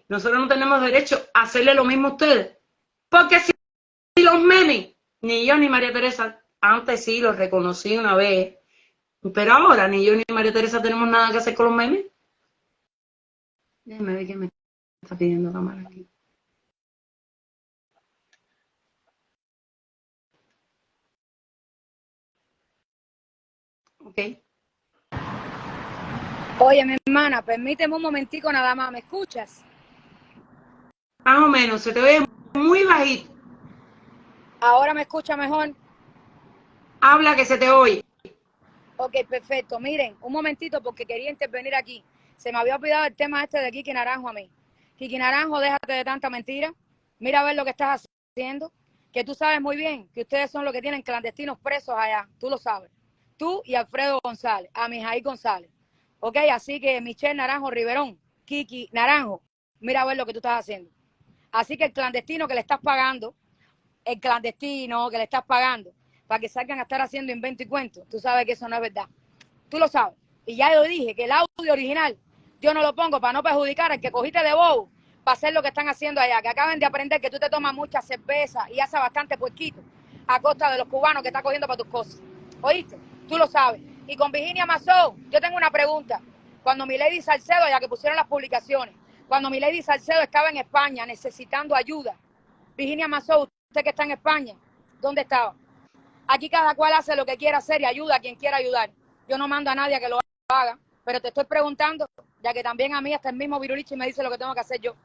Nosotros no tenemos derecho a hacerle lo mismo a ustedes. Porque si los memes, ni yo ni María Teresa, antes sí los reconocí una vez, pero ahora ni yo ni María Teresa tenemos nada que hacer con los memes. Déjeme ver qué me está pidiendo cámara aquí. Ok. Oye, mi hermana, permíteme un momentico nada más, ¿me escuchas? Más o menos, se te ve muy bajito. Ahora me escucha mejor. Habla que se te oye. Ok, perfecto. Miren, un momentito porque quería intervenir aquí. Se me había olvidado el tema este de Kiki Naranjo a mí. Kiki Naranjo, déjate de tanta mentira. Mira a ver lo que estás haciendo. Que tú sabes muy bien que ustedes son los que tienen clandestinos presos allá. Tú lo sabes. Tú y Alfredo González, a Mijaí González. Ok, así que Michelle Naranjo Riverón, Kiki Naranjo, mira a ver lo que tú estás haciendo. Así que el clandestino que le estás pagando, el clandestino que le estás pagando, para que salgan a estar haciendo invento y cuento, tú sabes que eso no es verdad. Tú lo sabes. Y ya yo dije que el audio original yo no lo pongo para no perjudicar al que cogiste de bobo para hacer lo que están haciendo allá, que acaben de aprender que tú te tomas mucha cerveza y haces bastante puerquito a costa de los cubanos que estás cogiendo para tus cosas. ¿Oíste? Tú lo sabes. Y con Virginia Mazón, yo tengo una pregunta. Cuando mi Lady Salcedo, ya que pusieron las publicaciones, cuando mi Lady Salcedo estaba en España necesitando ayuda, Virginia Mazón, usted que está en España, ¿dónde estaba? Aquí cada cual hace lo que quiera hacer y ayuda a quien quiera ayudar. Yo no mando a nadie a que lo haga, pero te estoy preguntando, ya que también a mí hasta el mismo Virulichi me dice lo que tengo que hacer yo.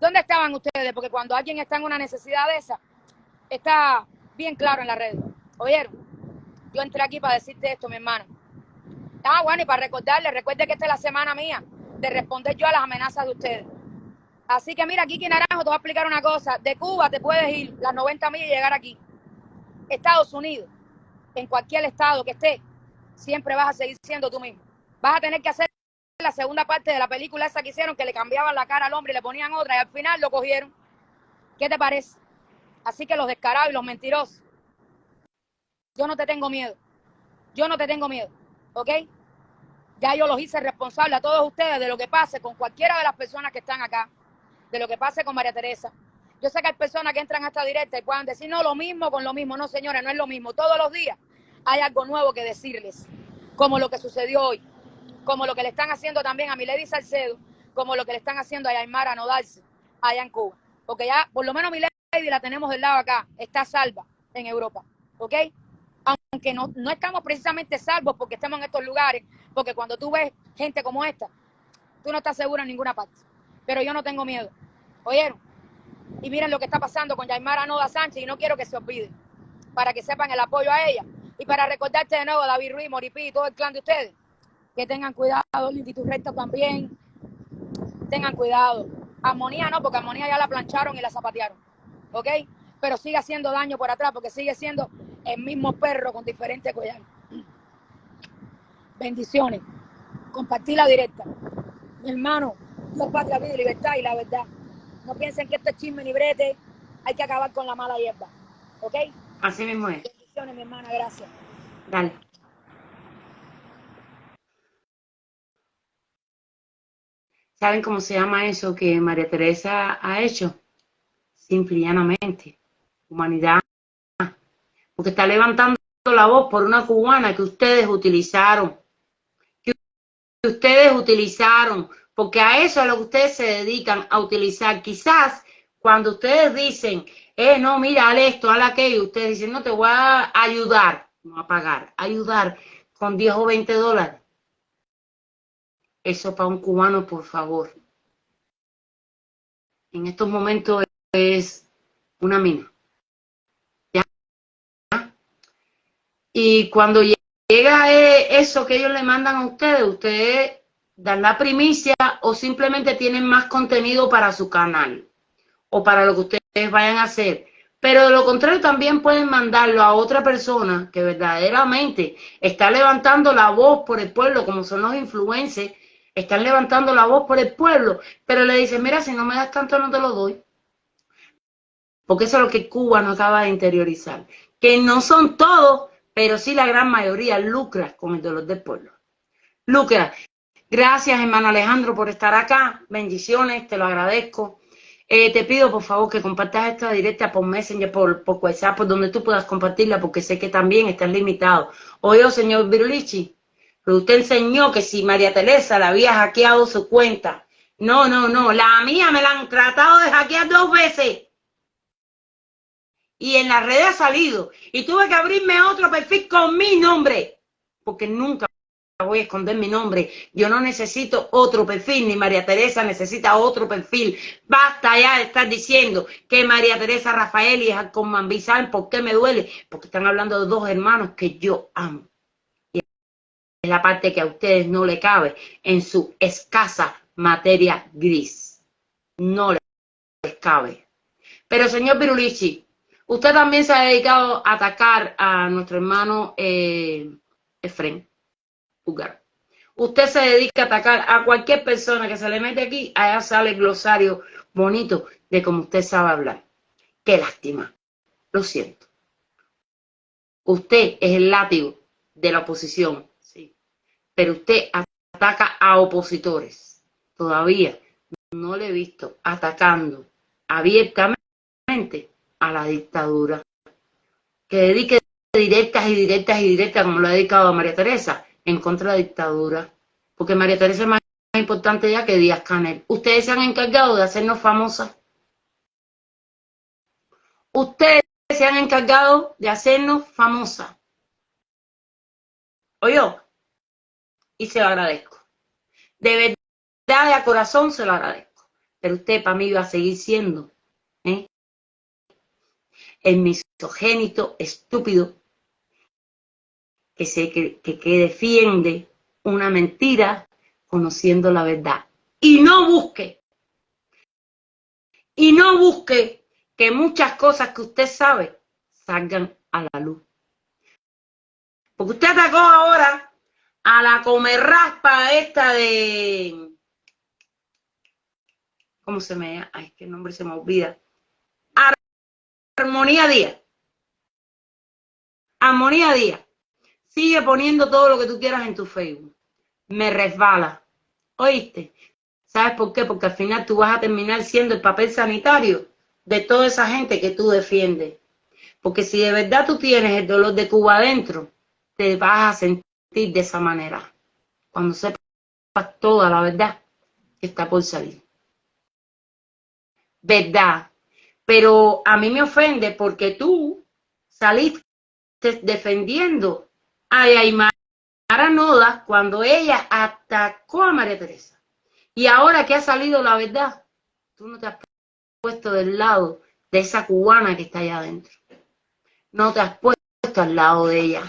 ¿Dónde estaban ustedes? Porque cuando alguien está en una necesidad de esa, está bien claro en la red. ¿Oyeron? Yo entré aquí para decirte esto, mi hermano. Ah, bueno, y para recordarle, recuerde que esta es la semana mía de responder yo a las amenazas de ustedes. Así que mira, Kiki Naranjo, te voy a explicar una cosa. De Cuba te puedes ir las 90 millas y llegar aquí. Estados Unidos, en cualquier estado que esté, siempre vas a seguir siendo tú mismo. Vas a tener que hacer la segunda parte de la película esa que hicieron, que le cambiaban la cara al hombre y le ponían otra, y al final lo cogieron. ¿Qué te parece? Así que los descarados y los mentirosos yo no te tengo miedo. Yo no te tengo miedo. ¿Ok? Ya yo los hice responsable a todos ustedes de lo que pase con cualquiera de las personas que están acá, de lo que pase con María Teresa. Yo sé que hay personas que entran a esta directa y puedan decir, no, lo mismo con lo mismo. No, señores, no es lo mismo. Todos los días hay algo nuevo que decirles, como lo que sucedió hoy, como lo que le están haciendo también a Milady Salcedo, como lo que le están haciendo a Yaimara Nodalce allá en Cuba. Porque ya, por lo menos Milady la tenemos del lado acá, está salva en Europa, ¿ok? Aunque no, no estamos precisamente salvos porque estamos en estos lugares, porque cuando tú ves gente como esta, tú no estás seguro en ninguna parte. Pero yo no tengo miedo. ¿Oyeron? Y miren lo que está pasando con Yaimara Noda Sánchez y no quiero que se olvide, para que sepan el apoyo a ella. Y para recordarte de nuevo, David Ruiz, Moripí y todo el clan de ustedes, que tengan cuidado, Lindy Recta también, tengan cuidado. Armonía no, porque Armonía ya la plancharon y la zapatearon, ¿ok? Pero sigue haciendo daño por atrás, porque sigue siendo el mismo perro con diferentes collares. Bendiciones. Compartir la directa. Mi hermano, Dios, patria, vida y libertad y la verdad. No piensen que esto es chisme ni brete. Hay que acabar con la mala hierba. ¿Ok? Así mismo es. Bendiciones, mi hermana. Gracias. Dale. ¿Saben cómo se llama eso que María Teresa ha hecho? Simple y llanamente. Humanidad. Porque está levantando la voz por una cubana que ustedes utilizaron. Que ustedes utilizaron. Porque a eso es a lo que ustedes se dedican a utilizar. Quizás cuando ustedes dicen, eh, no, mira, haz esto, haz aquello, ustedes dicen, no, te voy a ayudar, no a pagar, ayudar con 10 o 20 dólares. Eso para un cubano, por favor. En estos momentos es una mina. Y cuando llega eh, eso que ellos le mandan a ustedes, ustedes dan la primicia o simplemente tienen más contenido para su canal o para lo que ustedes vayan a hacer. Pero de lo contrario también pueden mandarlo a otra persona que verdaderamente está levantando la voz por el pueblo, como son los influencers, están levantando la voz por el pueblo, pero le dicen, mira, si no me das tanto no te lo doy. Porque eso es lo que Cuba no acaba de interiorizar. Que no son todos, pero sí la gran mayoría lucra con el dolor del pueblo. Lucra. Gracias, hermano Alejandro, por estar acá. Bendiciones, te lo agradezco. Eh, te pido, por favor, que compartas esta directa por Messenger, por, WhatsApp, por donde tú puedas compartirla, porque sé que también estás limitado. Oye, señor Virulichi, usted enseñó que si María Teresa le había hackeado su cuenta. No, no, no, la mía me la han tratado de hackear dos veces. Y en la red ha salido. Y tuve que abrirme otro perfil con mi nombre. Porque nunca voy a esconder mi nombre. Yo no necesito otro perfil, ni María Teresa necesita otro perfil. Basta ya de estar diciendo que María Teresa Rafael y con Mambí, ¿saben por qué me duele? Porque están hablando de dos hermanos que yo amo. Y es la parte que a ustedes no le cabe en su escasa materia gris. No les cabe. Pero señor Pirulichi, usted también se ha dedicado a atacar a nuestro hermano eh, Efren. Usted se dedica a atacar a cualquier persona que se le mete aquí, allá sale el glosario bonito de cómo usted sabe hablar. Qué lástima. Lo siento. Usted es el látigo de la oposición, sí. Pero usted ataca a opositores. Todavía no le he visto atacando abiertamente a la dictadura. Que dedique directas y directas y directas como lo ha dedicado a María Teresa en contra de la dictadura. Porque María Teresa es más importante ya que Díaz Canel. Ustedes se han encargado de hacernos famosas. Ustedes se han encargado de hacernos famosas. Oye, y se lo agradezco. De verdad, de a corazón se lo agradezco. Pero usted para mí va a seguir siendo. El misogénito estúpido que, se, que, que defiende una mentira conociendo la verdad. Y no busque, y no busque que muchas cosas que usted sabe salgan a la luz. Porque usted atacó ahora a la comerraspa esta de... ¿Cómo se me llama? Ay, el nombre se me olvida. Armonía Díaz. Armonía Díaz. Sigue poniendo todo lo que tú quieras en tu Facebook. me resbala. ¿Oíste? ¿Sabes por qué? Porque al final tú vas a terminar siendo el papel sanitario de toda esa gente que tú defiendes. Porque si de verdad tú tienes el dolor de Cuba adentro, te vas a sentir de esa manera. Cuando sepas toda la verdad que está por salir. Verdad. Pero a mí me ofende porque tú saliste defendiendo a Aymara Noda cuando ella atacó a María Teresa. Y ahora que ha salido la verdad, tú no te has puesto del lado de esa cubana que está allá adentro. No te has puesto al lado de ella.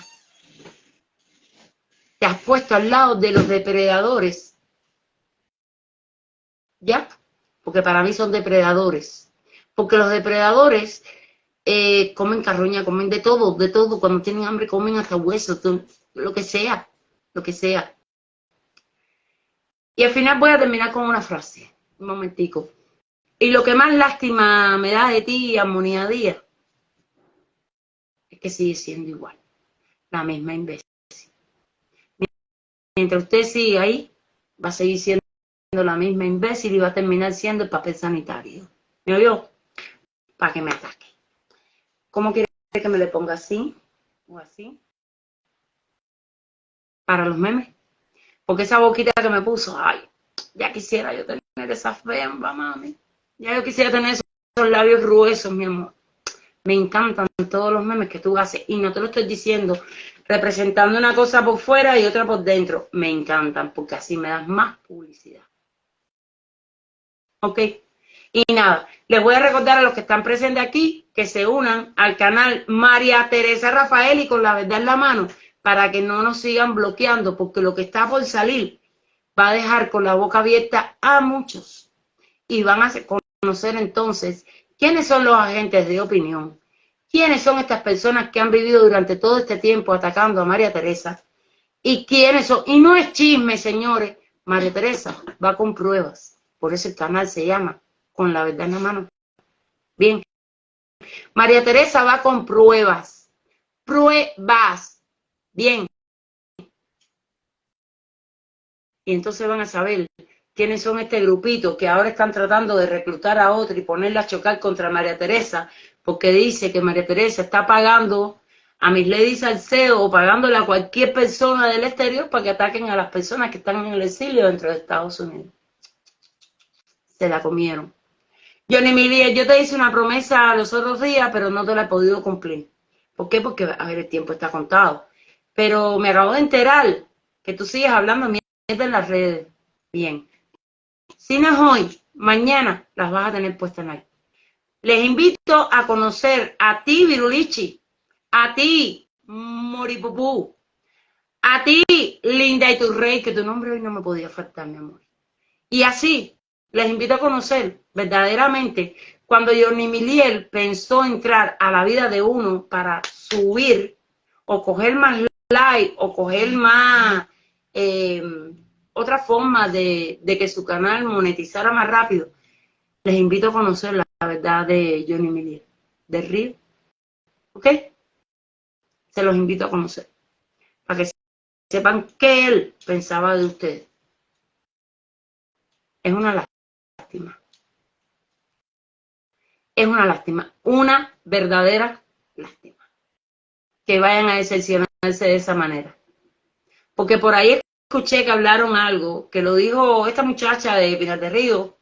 Te has puesto al lado de los depredadores. ¿Ya? Porque para mí son depredadores. Porque los depredadores eh, comen carroña, comen de todo, de todo. Cuando tienen hambre comen hasta huesos, lo que sea, lo que sea. Y al final voy a terminar con una frase. Un momentico. Y lo que más lástima me da de ti, Armonía Díaz, es que sigue siendo igual. La misma imbécil. Mientras usted sigue ahí, va a seguir siendo la misma imbécil y va a terminar siendo el papel sanitario. ¿Me oyó? Para que me ataque. ¿Cómo quiere que me le ponga así o así? Para los memes. Porque esa boquita que me puso, ay, ya quisiera yo tener esa femba, mami. Ya yo quisiera tener esos labios gruesos, mi amor. Me encantan todos los memes que tú haces. Y no te lo estoy diciendo representando una cosa por fuera y otra por dentro. Me encantan porque así me das más publicidad. ¿Ok? Y nada, les voy a recordar a los que están presentes aquí que se unan al canal María Teresa Rafael y con la verdad en la mano para que no nos sigan bloqueando porque lo que está por salir va a dejar con la boca abierta a muchos. Y van a conocer entonces quiénes son los agentes de opinión, quiénes son estas personas que han vivido durante todo este tiempo atacando a María Teresa y quiénes son, y no es chisme señores, María Teresa va con pruebas, por eso el canal se llama con la verdad en la mano. Bien. María Teresa va con pruebas. Pruebas. Bien. Y entonces van a saber quiénes son este grupito que ahora están tratando de reclutar a otro y ponerla a chocar contra María Teresa, porque dice que María Teresa está pagando a mis Lady Salcedo o pagándole a cualquier persona del exterior para que ataquen a las personas que están en el exilio dentro de Estados Unidos. Se la comieron. Johnny Milier, yo te hice una promesa los otros días, pero no te la he podido cumplir. ¿Por qué? Porque, a ver, el tiempo está contado. Pero me acabo de enterar que tú sigues hablando mierda en las redes. Bien. Si no es hoy, mañana las vas a tener puestas en ahí. Les invito a conocer a ti, Virulichi, a ti, Moripupú, a ti, Linda y tu rey, que tu nombre hoy no me podía faltar, mi amor. Y así, les invito a conocer verdaderamente cuando Johnny Miliel pensó entrar a la vida de uno para subir o coger más like o coger más eh, otra forma de, que su canal monetizara más rápido, les invito a conocer la, verdad de Johnny Miliel, de Río. ¿Ok? Se los invito a conocer. Para que sepan qué él pensaba de ustedes. Es una es una lástima, una verdadera lástima. Que vayan a decepcionarse de esa manera. Porque por ahí escuché que hablaron algo, que lo dijo esta muchacha de Pinar Río,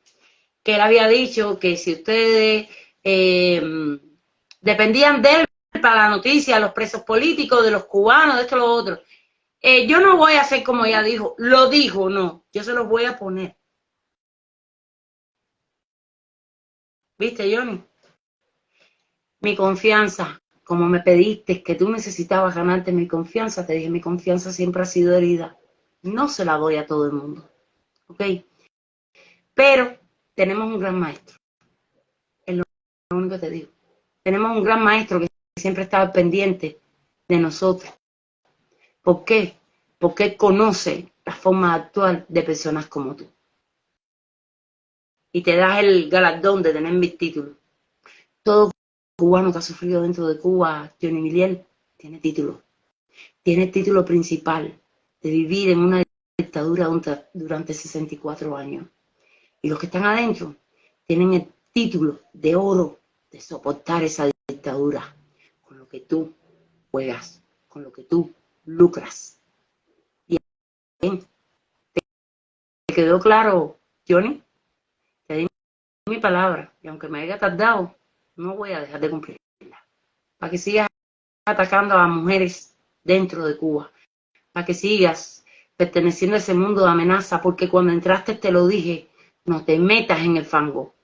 que él había dicho que si ustedes eh, dependían de él para la noticia, los presos políticos, de los cubanos, de esto, lo otro. Eh, yo no voy a hacer como ella dijo, lo dijo, no, yo se los voy a poner. ¿Viste, Johnny? Mi confianza, como me pediste que tú necesitabas ganarte mi confianza, te dije, mi confianza siempre ha sido herida. No se la doy a todo el mundo. ¿Ok? Pero tenemos un gran maestro. Es lo único que te digo. Tenemos un gran maestro que siempre estaba pendiente de nosotros. ¿Por qué? Porque conoce la forma actual de personas como tú y te das el galardón de tener mis títulos. Todo cubano que ha sufrido dentro de Cuba, Johnny Miliel, tiene título. Tiene título principal de vivir en una dictadura durante 64 años. Y los que están adentro tienen el título de oro de soportar esa dictadura con lo que tú juegas, con lo que tú lucras. Bien, ¿te quedó claro, Johnny? Mi palabra y aunque me haya tardado, no voy a dejar de cumplirla. Para que sigas atacando a mujeres dentro de Cuba, para que sigas perteneciendo a ese mundo de amenaza, porque cuando entraste te lo dije, no te metas en el fango.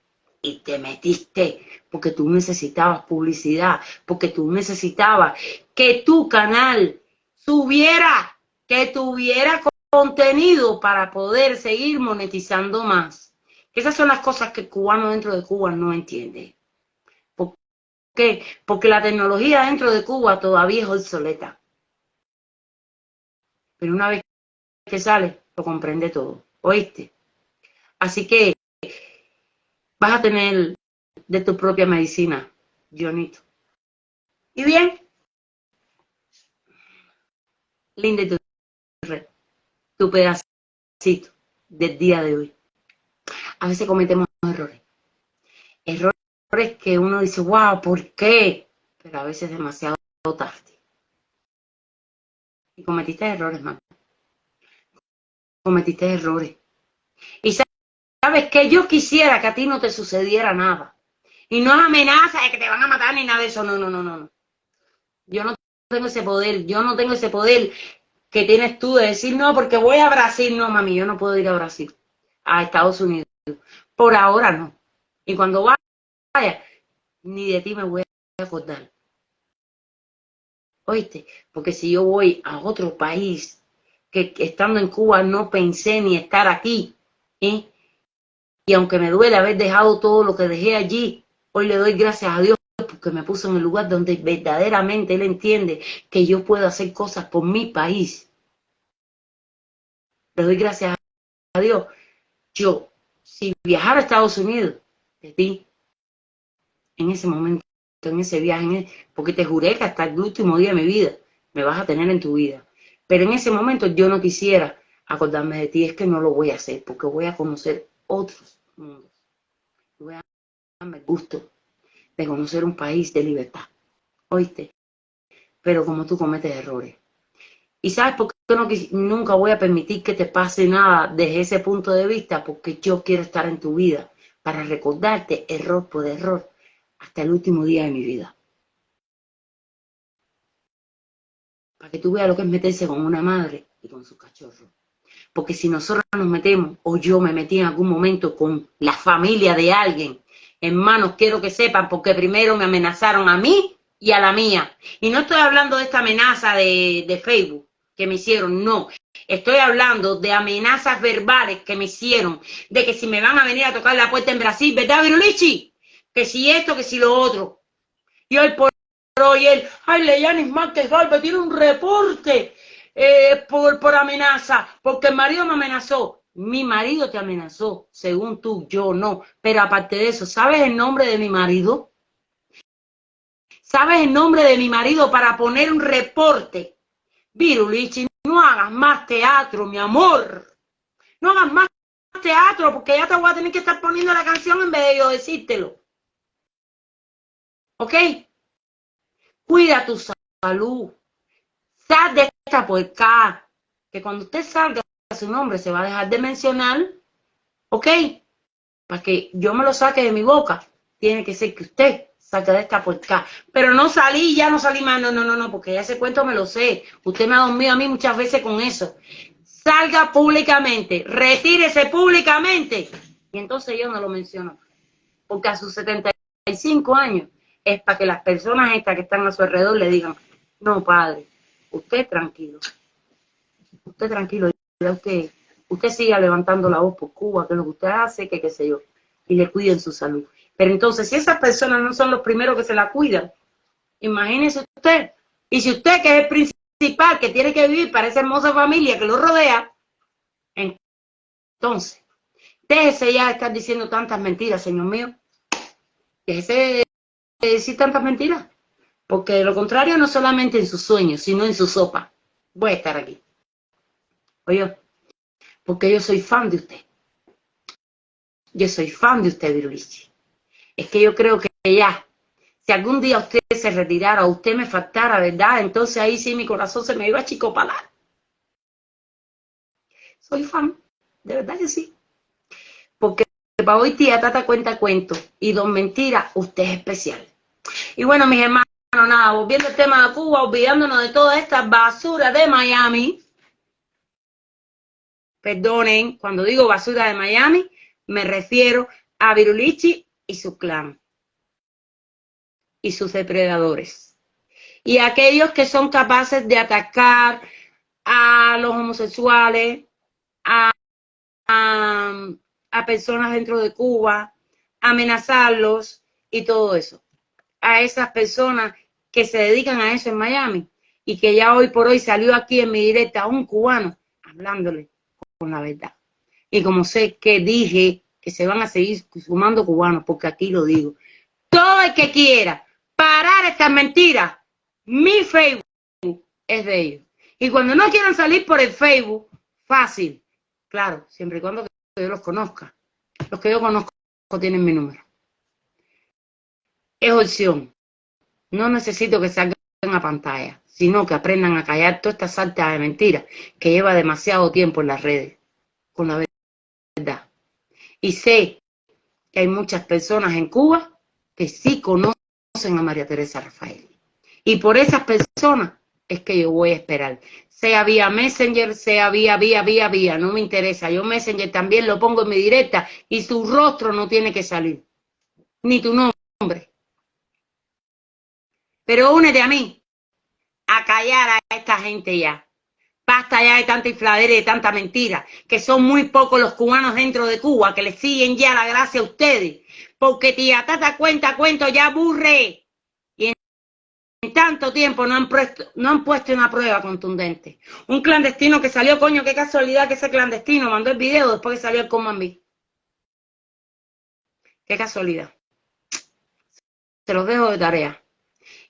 Y te metiste porque tú necesitabas publicidad, porque tú necesitabas que tu canal subiera, que tuviera contenido para poder seguir monetizando más. Esas son las cosas que el cubano dentro de Cuba no entiende. ¿Por qué? Porque la tecnología dentro de Cuba todavía es obsoleta. Pero una vez que sale, lo comprende todo. ¿Oíste? Así que vas a tener de tu propia medicina, Jonito. Y bien, linda tu, tu pedacito del día de hoy. A veces cometemos errores. Errores que uno dice, wow, ¿por qué? Pero a veces demasiado tarde. Y cometiste errores, man. Cometiste errores. Y sabes que yo quisiera que a ti no te sucediera nada. Y no es amenaza de que te van a matar ni nada de eso. No, no, no, no. Yo no tengo ese poder. Yo no tengo ese poder que tienes tú de decir, no, porque voy a Brasil. No, mami, yo no puedo ir a Brasil. A Estados Unidos. Por ahora no. Y cuando vaya, ni de ti me voy a acordar. ¿Oíste? Porque si yo voy a otro país, que estando en Cuba no pensé ni estar aquí, ¿eh? y aunque me duele haber dejado todo lo que dejé allí, hoy le doy gracias a Dios porque me puso en el lugar donde verdaderamente Él entiende que yo puedo hacer cosas por mi país. Le doy gracias a Dios. Yo, si viajara a Estados Unidos, de ti, en ese momento, en ese viaje, porque te juré que hasta el último día de mi vida me vas a tener en tu vida. Pero en ese momento yo no quisiera acordarme de ti, es que no lo voy a hacer, porque voy a conocer otros mundos. Voy a darme el gusto de conocer un país de libertad. ¿Oíste? Pero como tú cometes errores. ¿Y sabes por no, nunca voy a permitir que te pase nada desde ese punto de vista? Porque yo quiero estar en tu vida para recordarte error por error hasta el último día de mi vida. Para que tú veas lo que es meterse con una madre y con su cachorro. Porque si nosotros nos metemos, o yo me metí en algún momento con la familia de alguien, hermanos, quiero que sepan, porque primero me amenazaron a mí y a la mía. Y no estoy hablando de esta amenaza de, de Facebook que me hicieron, no. Estoy hablando de amenazas verbales que me hicieron, de que si me van a venir a tocar la puerta en Brasil, ¿verdad, Virulichi? Que si esto, que si lo otro. Y hoy por hoy él, ay, Leyanis Márquez Galvez tiene un reporte eh, por, por amenaza, porque el marido me amenazó. Mi marido te amenazó, según tú, yo no. Pero aparte de eso, ¿sabes el nombre de mi marido? ¿Sabes el nombre de mi marido para poner un reporte? Virulichi, no hagas más teatro, mi amor. No hagas más teatro, porque ya te voy a tener que estar poniendo la canción en vez de yo decírtelo. ¿Ok? Cuida tu salud. Sal de esta puerca. Que cuando usted salga su nombre se va a dejar de mencionar. ¿Ok? Para que yo me lo saque de mi boca, tiene que ser que usted saque de esta puerca. Pero no salí, ya no salí más. No, no, no, no, porque ese cuento me lo sé. Usted me ha dormido a mí muchas veces con eso. Salga públicamente, retírese públicamente. Y entonces yo no lo menciono. Porque a sus 75 años es para que las personas estas que están a su alrededor le digan, no, padre, usted tranquilo, usted tranquilo, usted, siga levantando la voz por Cuba, que lo que usted hace, que qué sé yo, y le cuiden su salud. Pero entonces, si esas personas no son los primeros que se la cuidan, imagínese usted, y si usted que es el principal, que tiene que vivir para esa hermosa familia que lo rodea, entonces, déjese ya de estar diciendo tantas mentiras, señor mío, déjese decir tantas mentiras. Porque de lo contrario, no solamente en sus sueños, sino en su sopa. Voy a estar aquí. Oye, porque yo soy fan de usted. Yo soy fan de usted, Virulichi. Es que yo creo que ya, si algún día usted se retirara usted me faltara, ¿verdad? Entonces ahí sí mi corazón se me iba a chicopalar. Soy fan, de verdad que sí. Porque para hoy tía Tata cuenta cuento y don Mentira, usted es especial. Y bueno, mis hermanos, nada, volviendo al tema de Cuba, olvidándonos de toda esta basura de Miami. Perdonen, cuando digo basura de Miami, me refiero a Virulichi y su clan y sus depredadores. Y aquellos que son capaces de atacar a los homosexuales, a, a, personas dentro de Cuba, amenazarlos y todo eso. A esas personas que se dedican a eso en Miami y que ya hoy por hoy salió aquí en mi directa un cubano hablándole con la verdad. Y como sé que dije que se van a seguir sumando cubanos, porque aquí lo digo, todo el que quiera parar estas mentiras, mi Facebook es de ellos. Y cuando no quieran salir por el Facebook, fácil, claro, siempre y cuando yo los conozca. Los que yo conozco tienen mi número. Es opción. No necesito que salgan a pantalla, sino que aprendan a callar toda esta salta de mentiras que lleva demasiado tiempo en las redes, con la. Y sé que hay muchas personas en Cuba que sí conocen a María Teresa Rafael. Y por esas personas es que yo voy a esperar. Sea vía Messenger, sea vía, vía, vía, vía, no me interesa. Yo Messenger también lo pongo en mi directa y su rostro no tiene que salir. Ni tu nombre. Pero únete a mí a callar a esta gente ya. Basta ya de tanta infladera y de tanta mentira, que son muy pocos los cubanos dentro de Cuba que le siguen ya la gracia a ustedes. Porque tía Tata cuenta cuento ya aburre. Y en tanto tiempo no han, puesto, no han puesto una prueba contundente. Un clandestino que salió, coño, qué casualidad que ese clandestino mandó el video después que salió el Comandí. Qué casualidad. Se los dejo de tarea.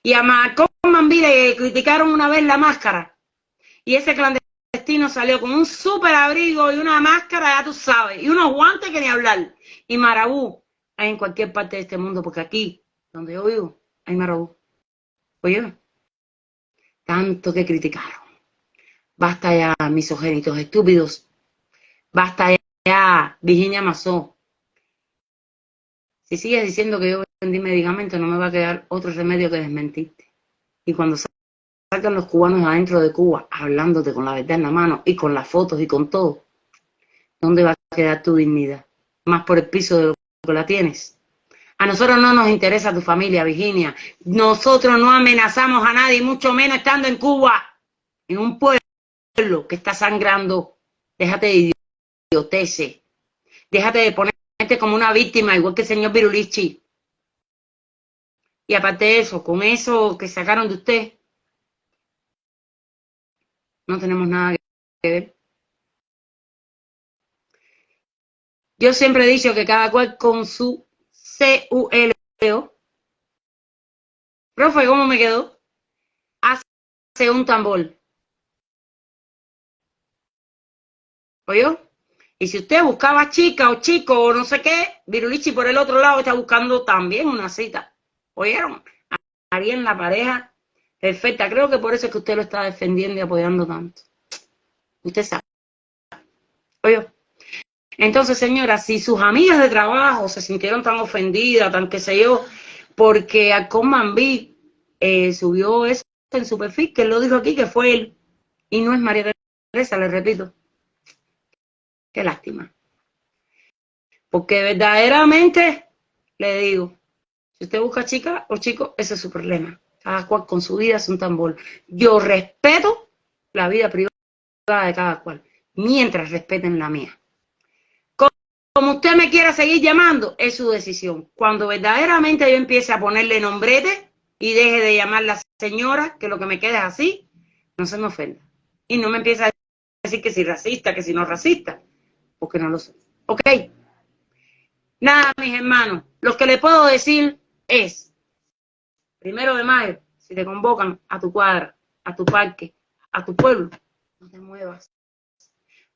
Y a Marcón Mambí le criticaron una vez la máscara. Y ese clandestino salió con un súper abrigo y una máscara, ya tú sabes, y unos guantes que ni hablar. Y Marabú hay en cualquier parte de este mundo, porque aquí, donde yo vivo, hay Marabú. Oye, tanto que criticaron. Basta ya, misogénitos estúpidos. Basta ya, Virginia Mazó. Si sigues diciendo que yo vendí medicamentos, no me va a quedar otro remedio que desmentirte. Y cuando salgan los cubanos adentro de Cuba, hablándote con la verdad en la mano y con las fotos y con todo, ¿dónde va a quedar tu dignidad? Más por el piso de lo que la tienes. A nosotros no nos interesa tu familia, Virginia. Nosotros no amenazamos a nadie, mucho menos estando en Cuba, en un pueblo que está sangrando. Déjate de idioteces. Déjate de ponerte como una víctima, igual que el señor Virulichi. Y aparte de eso, con eso que sacaron de usted, no tenemos nada que ver. Yo siempre he dicho que cada cual con su C-U-L-O. Profe, ¿cómo me quedó? Hace un tambor. ¿Oyó? Y si usted buscaba chica o chico o no sé qué, Virulichi por el otro lado está buscando también una cita. ¿Oyeron? Ahí en la pareja perfecta. Creo que por eso es que usted lo está defendiendo y apoyando tanto. Usted sabe. ¿Oyó? Entonces, señora, si sus amigas de trabajo se sintieron tan ofendidas, tan que sé yo, porque Alcón Mambí eh, subió eso en su perfil, que lo dijo aquí, que fue él, y no es María Teresa, le repito. Qué lástima. Porque verdaderamente, le digo, si usted busca chica o chico, ese es su problema. Cada cual con su vida es un tambor. Yo respeto la vida privada de cada cual, mientras respeten la mía. Como usted me quiera seguir llamando, es su decisión. Cuando verdaderamente yo empiece a ponerle nombrete y deje de llamar la señora, que lo que me queda es así, no se me ofenda. Y no me empieza a decir que si racista, que si no racista, porque no lo soy. ¿Ok? Nada, mis hermanos, lo que le puedo decir es, primero de mayo, si te convocan a tu cuadra, a tu parque, a tu pueblo, no te muevas.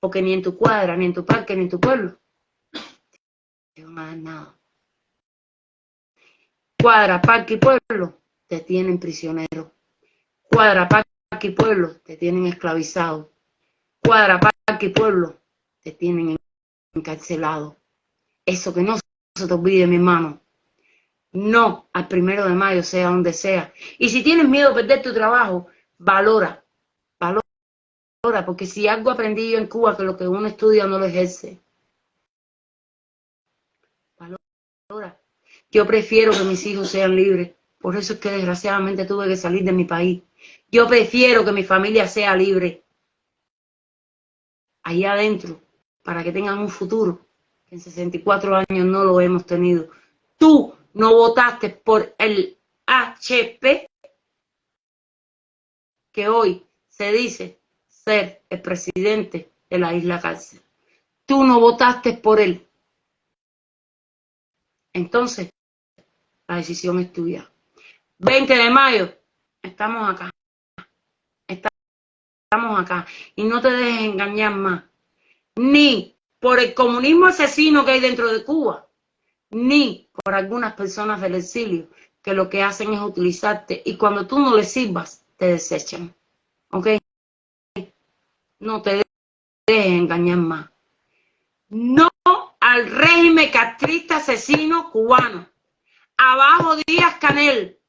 porque ni en tu cuadra, ni en tu parque, ni en tu pueblo te van a dar nada. Cuadra, parque y pueblo te tienen prisionero. Cuadra, parque y pueblo te tienen esclavizado. Cuadra, parque y pueblo te tienen encarcelado. Eso que no se te olvide, mi hermano. No al primero de mayo, sea donde sea. Y si tienes miedo de perder tu trabajo, valora, valora, porque si algo aprendí yo en Cuba, que lo que uno estudia no lo ejerce. Valora. Yo prefiero que mis hijos sean libres. Por eso es que desgraciadamente tuve que salir de mi país. Yo prefiero que mi familia sea libre. Allá adentro, para que tengan un futuro. Que en 64 años no lo hemos tenido. Tú no votaste por el HP, que hoy se dice ser el presidente de la isla cárcel. Tú no votaste por él. Entonces, la decisión es tuya. 20 de mayo, estamos acá. Estamos acá. Y no te dejes engañar más. Ni por el comunismo asesino que hay dentro de Cuba, ni por algunas personas del exilio que lo que hacen es utilizarte y cuando tú no les sirvas, te desechan. ¿Ok? No te dejes engañar más. No al régimen castrista asesino cubano. Abajo Díaz Canel.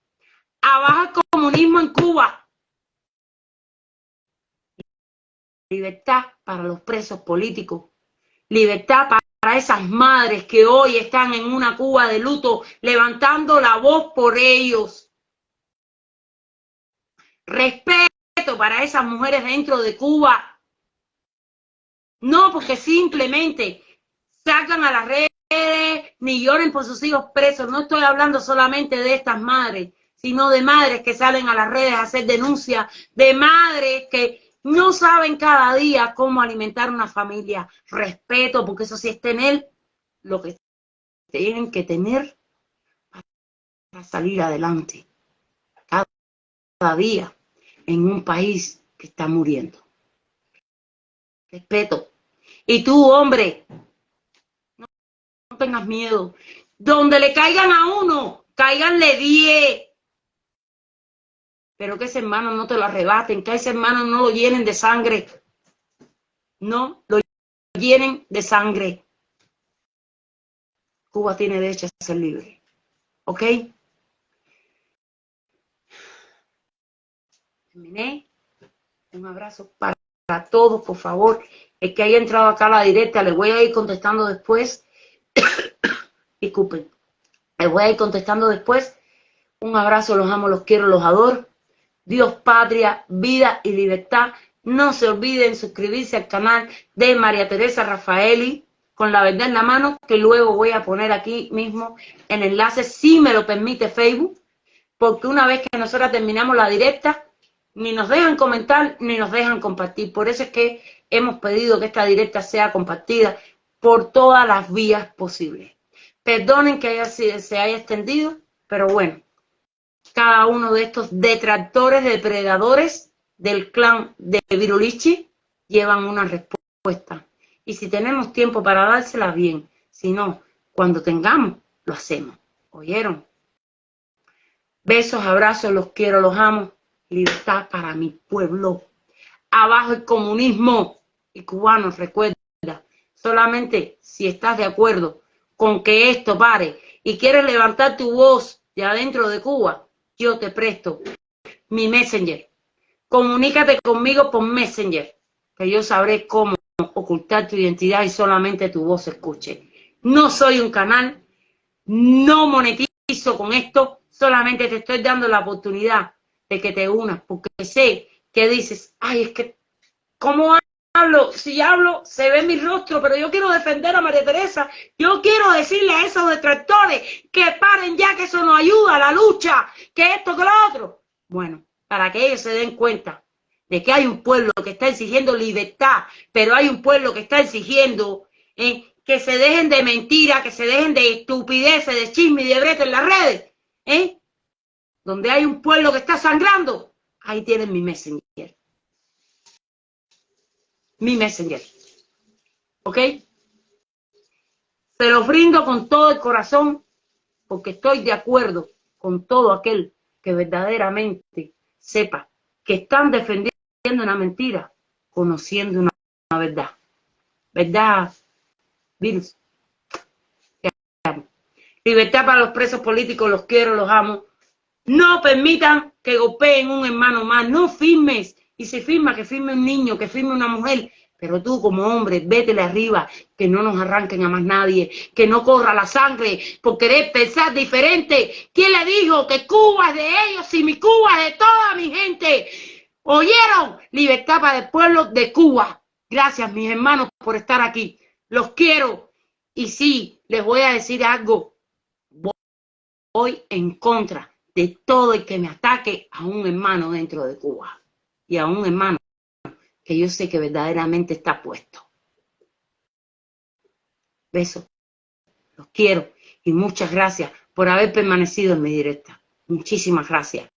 Abajo el comunismo en Cuba. Libertad para los presos políticos. Libertad para esas madres que hoy están en una Cuba de luto, levantando la voz por ellos. Respeto para esas mujeres dentro de Cuba. No porque simplemente sacan a las redes ni lloren por sus hijos presos. No estoy hablando solamente de estas madres, sino de madres que salen a las redes a hacer denuncias, de madres que no saben cada día cómo alimentar una familia. Respeto, porque eso sí es tener lo que tienen que tener para salir adelante. Cada día en un país que está muriendo. Respeto. Y tú, hombre, no, no tengas miedo. Donde le caigan a uno, cáiganle diez pero que ese hermano no te lo arrebaten, que ese hermano no lo llenen de sangre. No lo llenen de sangre. Cuba tiene derecho a ser libre. ¿Ok? Terminé. Un abrazo para todos, por favor. El que haya entrado acá a la directa, le voy a ir contestando después. Disculpen. Le voy a ir contestando después. Un abrazo, los amo, los quiero, los adoro. Dios, patria, vida y libertad. No se olviden suscribirse al canal de María Teresa Rafaeli con la verdad en la mano, que luego voy a poner aquí mismo el enlace, si me lo permite Facebook, porque una vez que nosotros terminamos la directa, ni nos dejan comentar, ni nos dejan compartir. Por eso es que hemos pedido que esta directa sea compartida por todas las vías posibles. Perdonen que haya, se haya extendido, pero bueno, cada uno de estos detractores, depredadores del clan de Virulichi llevan una respuesta. Y si tenemos tiempo para dársela, bien. Si no, cuando tengamos, lo hacemos. ¿Oyeron? Besos, abrazos, los quiero, los amo. Libertad para mi pueblo. Abajo el comunismo. Y cubanos, recuerda, solamente si estás de acuerdo con que esto pare y quieres levantar tu voz de adentro de Cuba, yo te presto mi Messenger. Comunícate conmigo por Messenger, que yo sabré cómo ocultar tu identidad y solamente tu voz escuche. No soy un canal, no monetizo con esto, solamente te estoy dando la oportunidad de que te unas, porque sé que dices, ay, es que, ¿cómo hablo? Si hablo, se ve mi rostro, pero yo quiero defender a María Teresa. Yo quiero decirle a esos detractores que paren ya, que eso no ayuda a la lucha, que esto, que lo otro. Bueno, para que ellos se den cuenta de que hay un pueblo que está exigiendo libertad, pero hay un pueblo que está exigiendo eh, que se dejen de mentiras, que se dejen de estupideces, de chisme y de brete en las redes. ¿eh? Donde hay un pueblo que está sangrando, ahí tienen mi messenger mi Messenger. ¿Ok? Se los brindo con todo el corazón porque estoy de acuerdo con todo aquel que verdaderamente sepa que están defendiendo una mentira, conociendo una, una verdad. ¿Verdad, Virus? Libertad para los presos políticos, los quiero, los amo. No permitan que golpeen un hermano más, no firmes. Y si firma, que firme un niño, que firme una mujer. Pero tú como hombre, vétele arriba, que no nos arranquen a más nadie, que no corra la sangre por querer pensar diferente. ¿Quién le dijo que Cuba es de ellos y mi Cuba es de toda mi gente? ¿Oyeron? Libertad para el pueblo de Cuba. Gracias, mis hermanos, por estar aquí. Los quiero. Y sí, les voy a decir algo. Voy en contra de todo el que me ataque a un hermano dentro de Cuba. Y a un hermano que yo sé que verdaderamente está puesto. Besos. Los quiero. Y muchas gracias por haber permanecido en mi directa. Muchísimas gracias.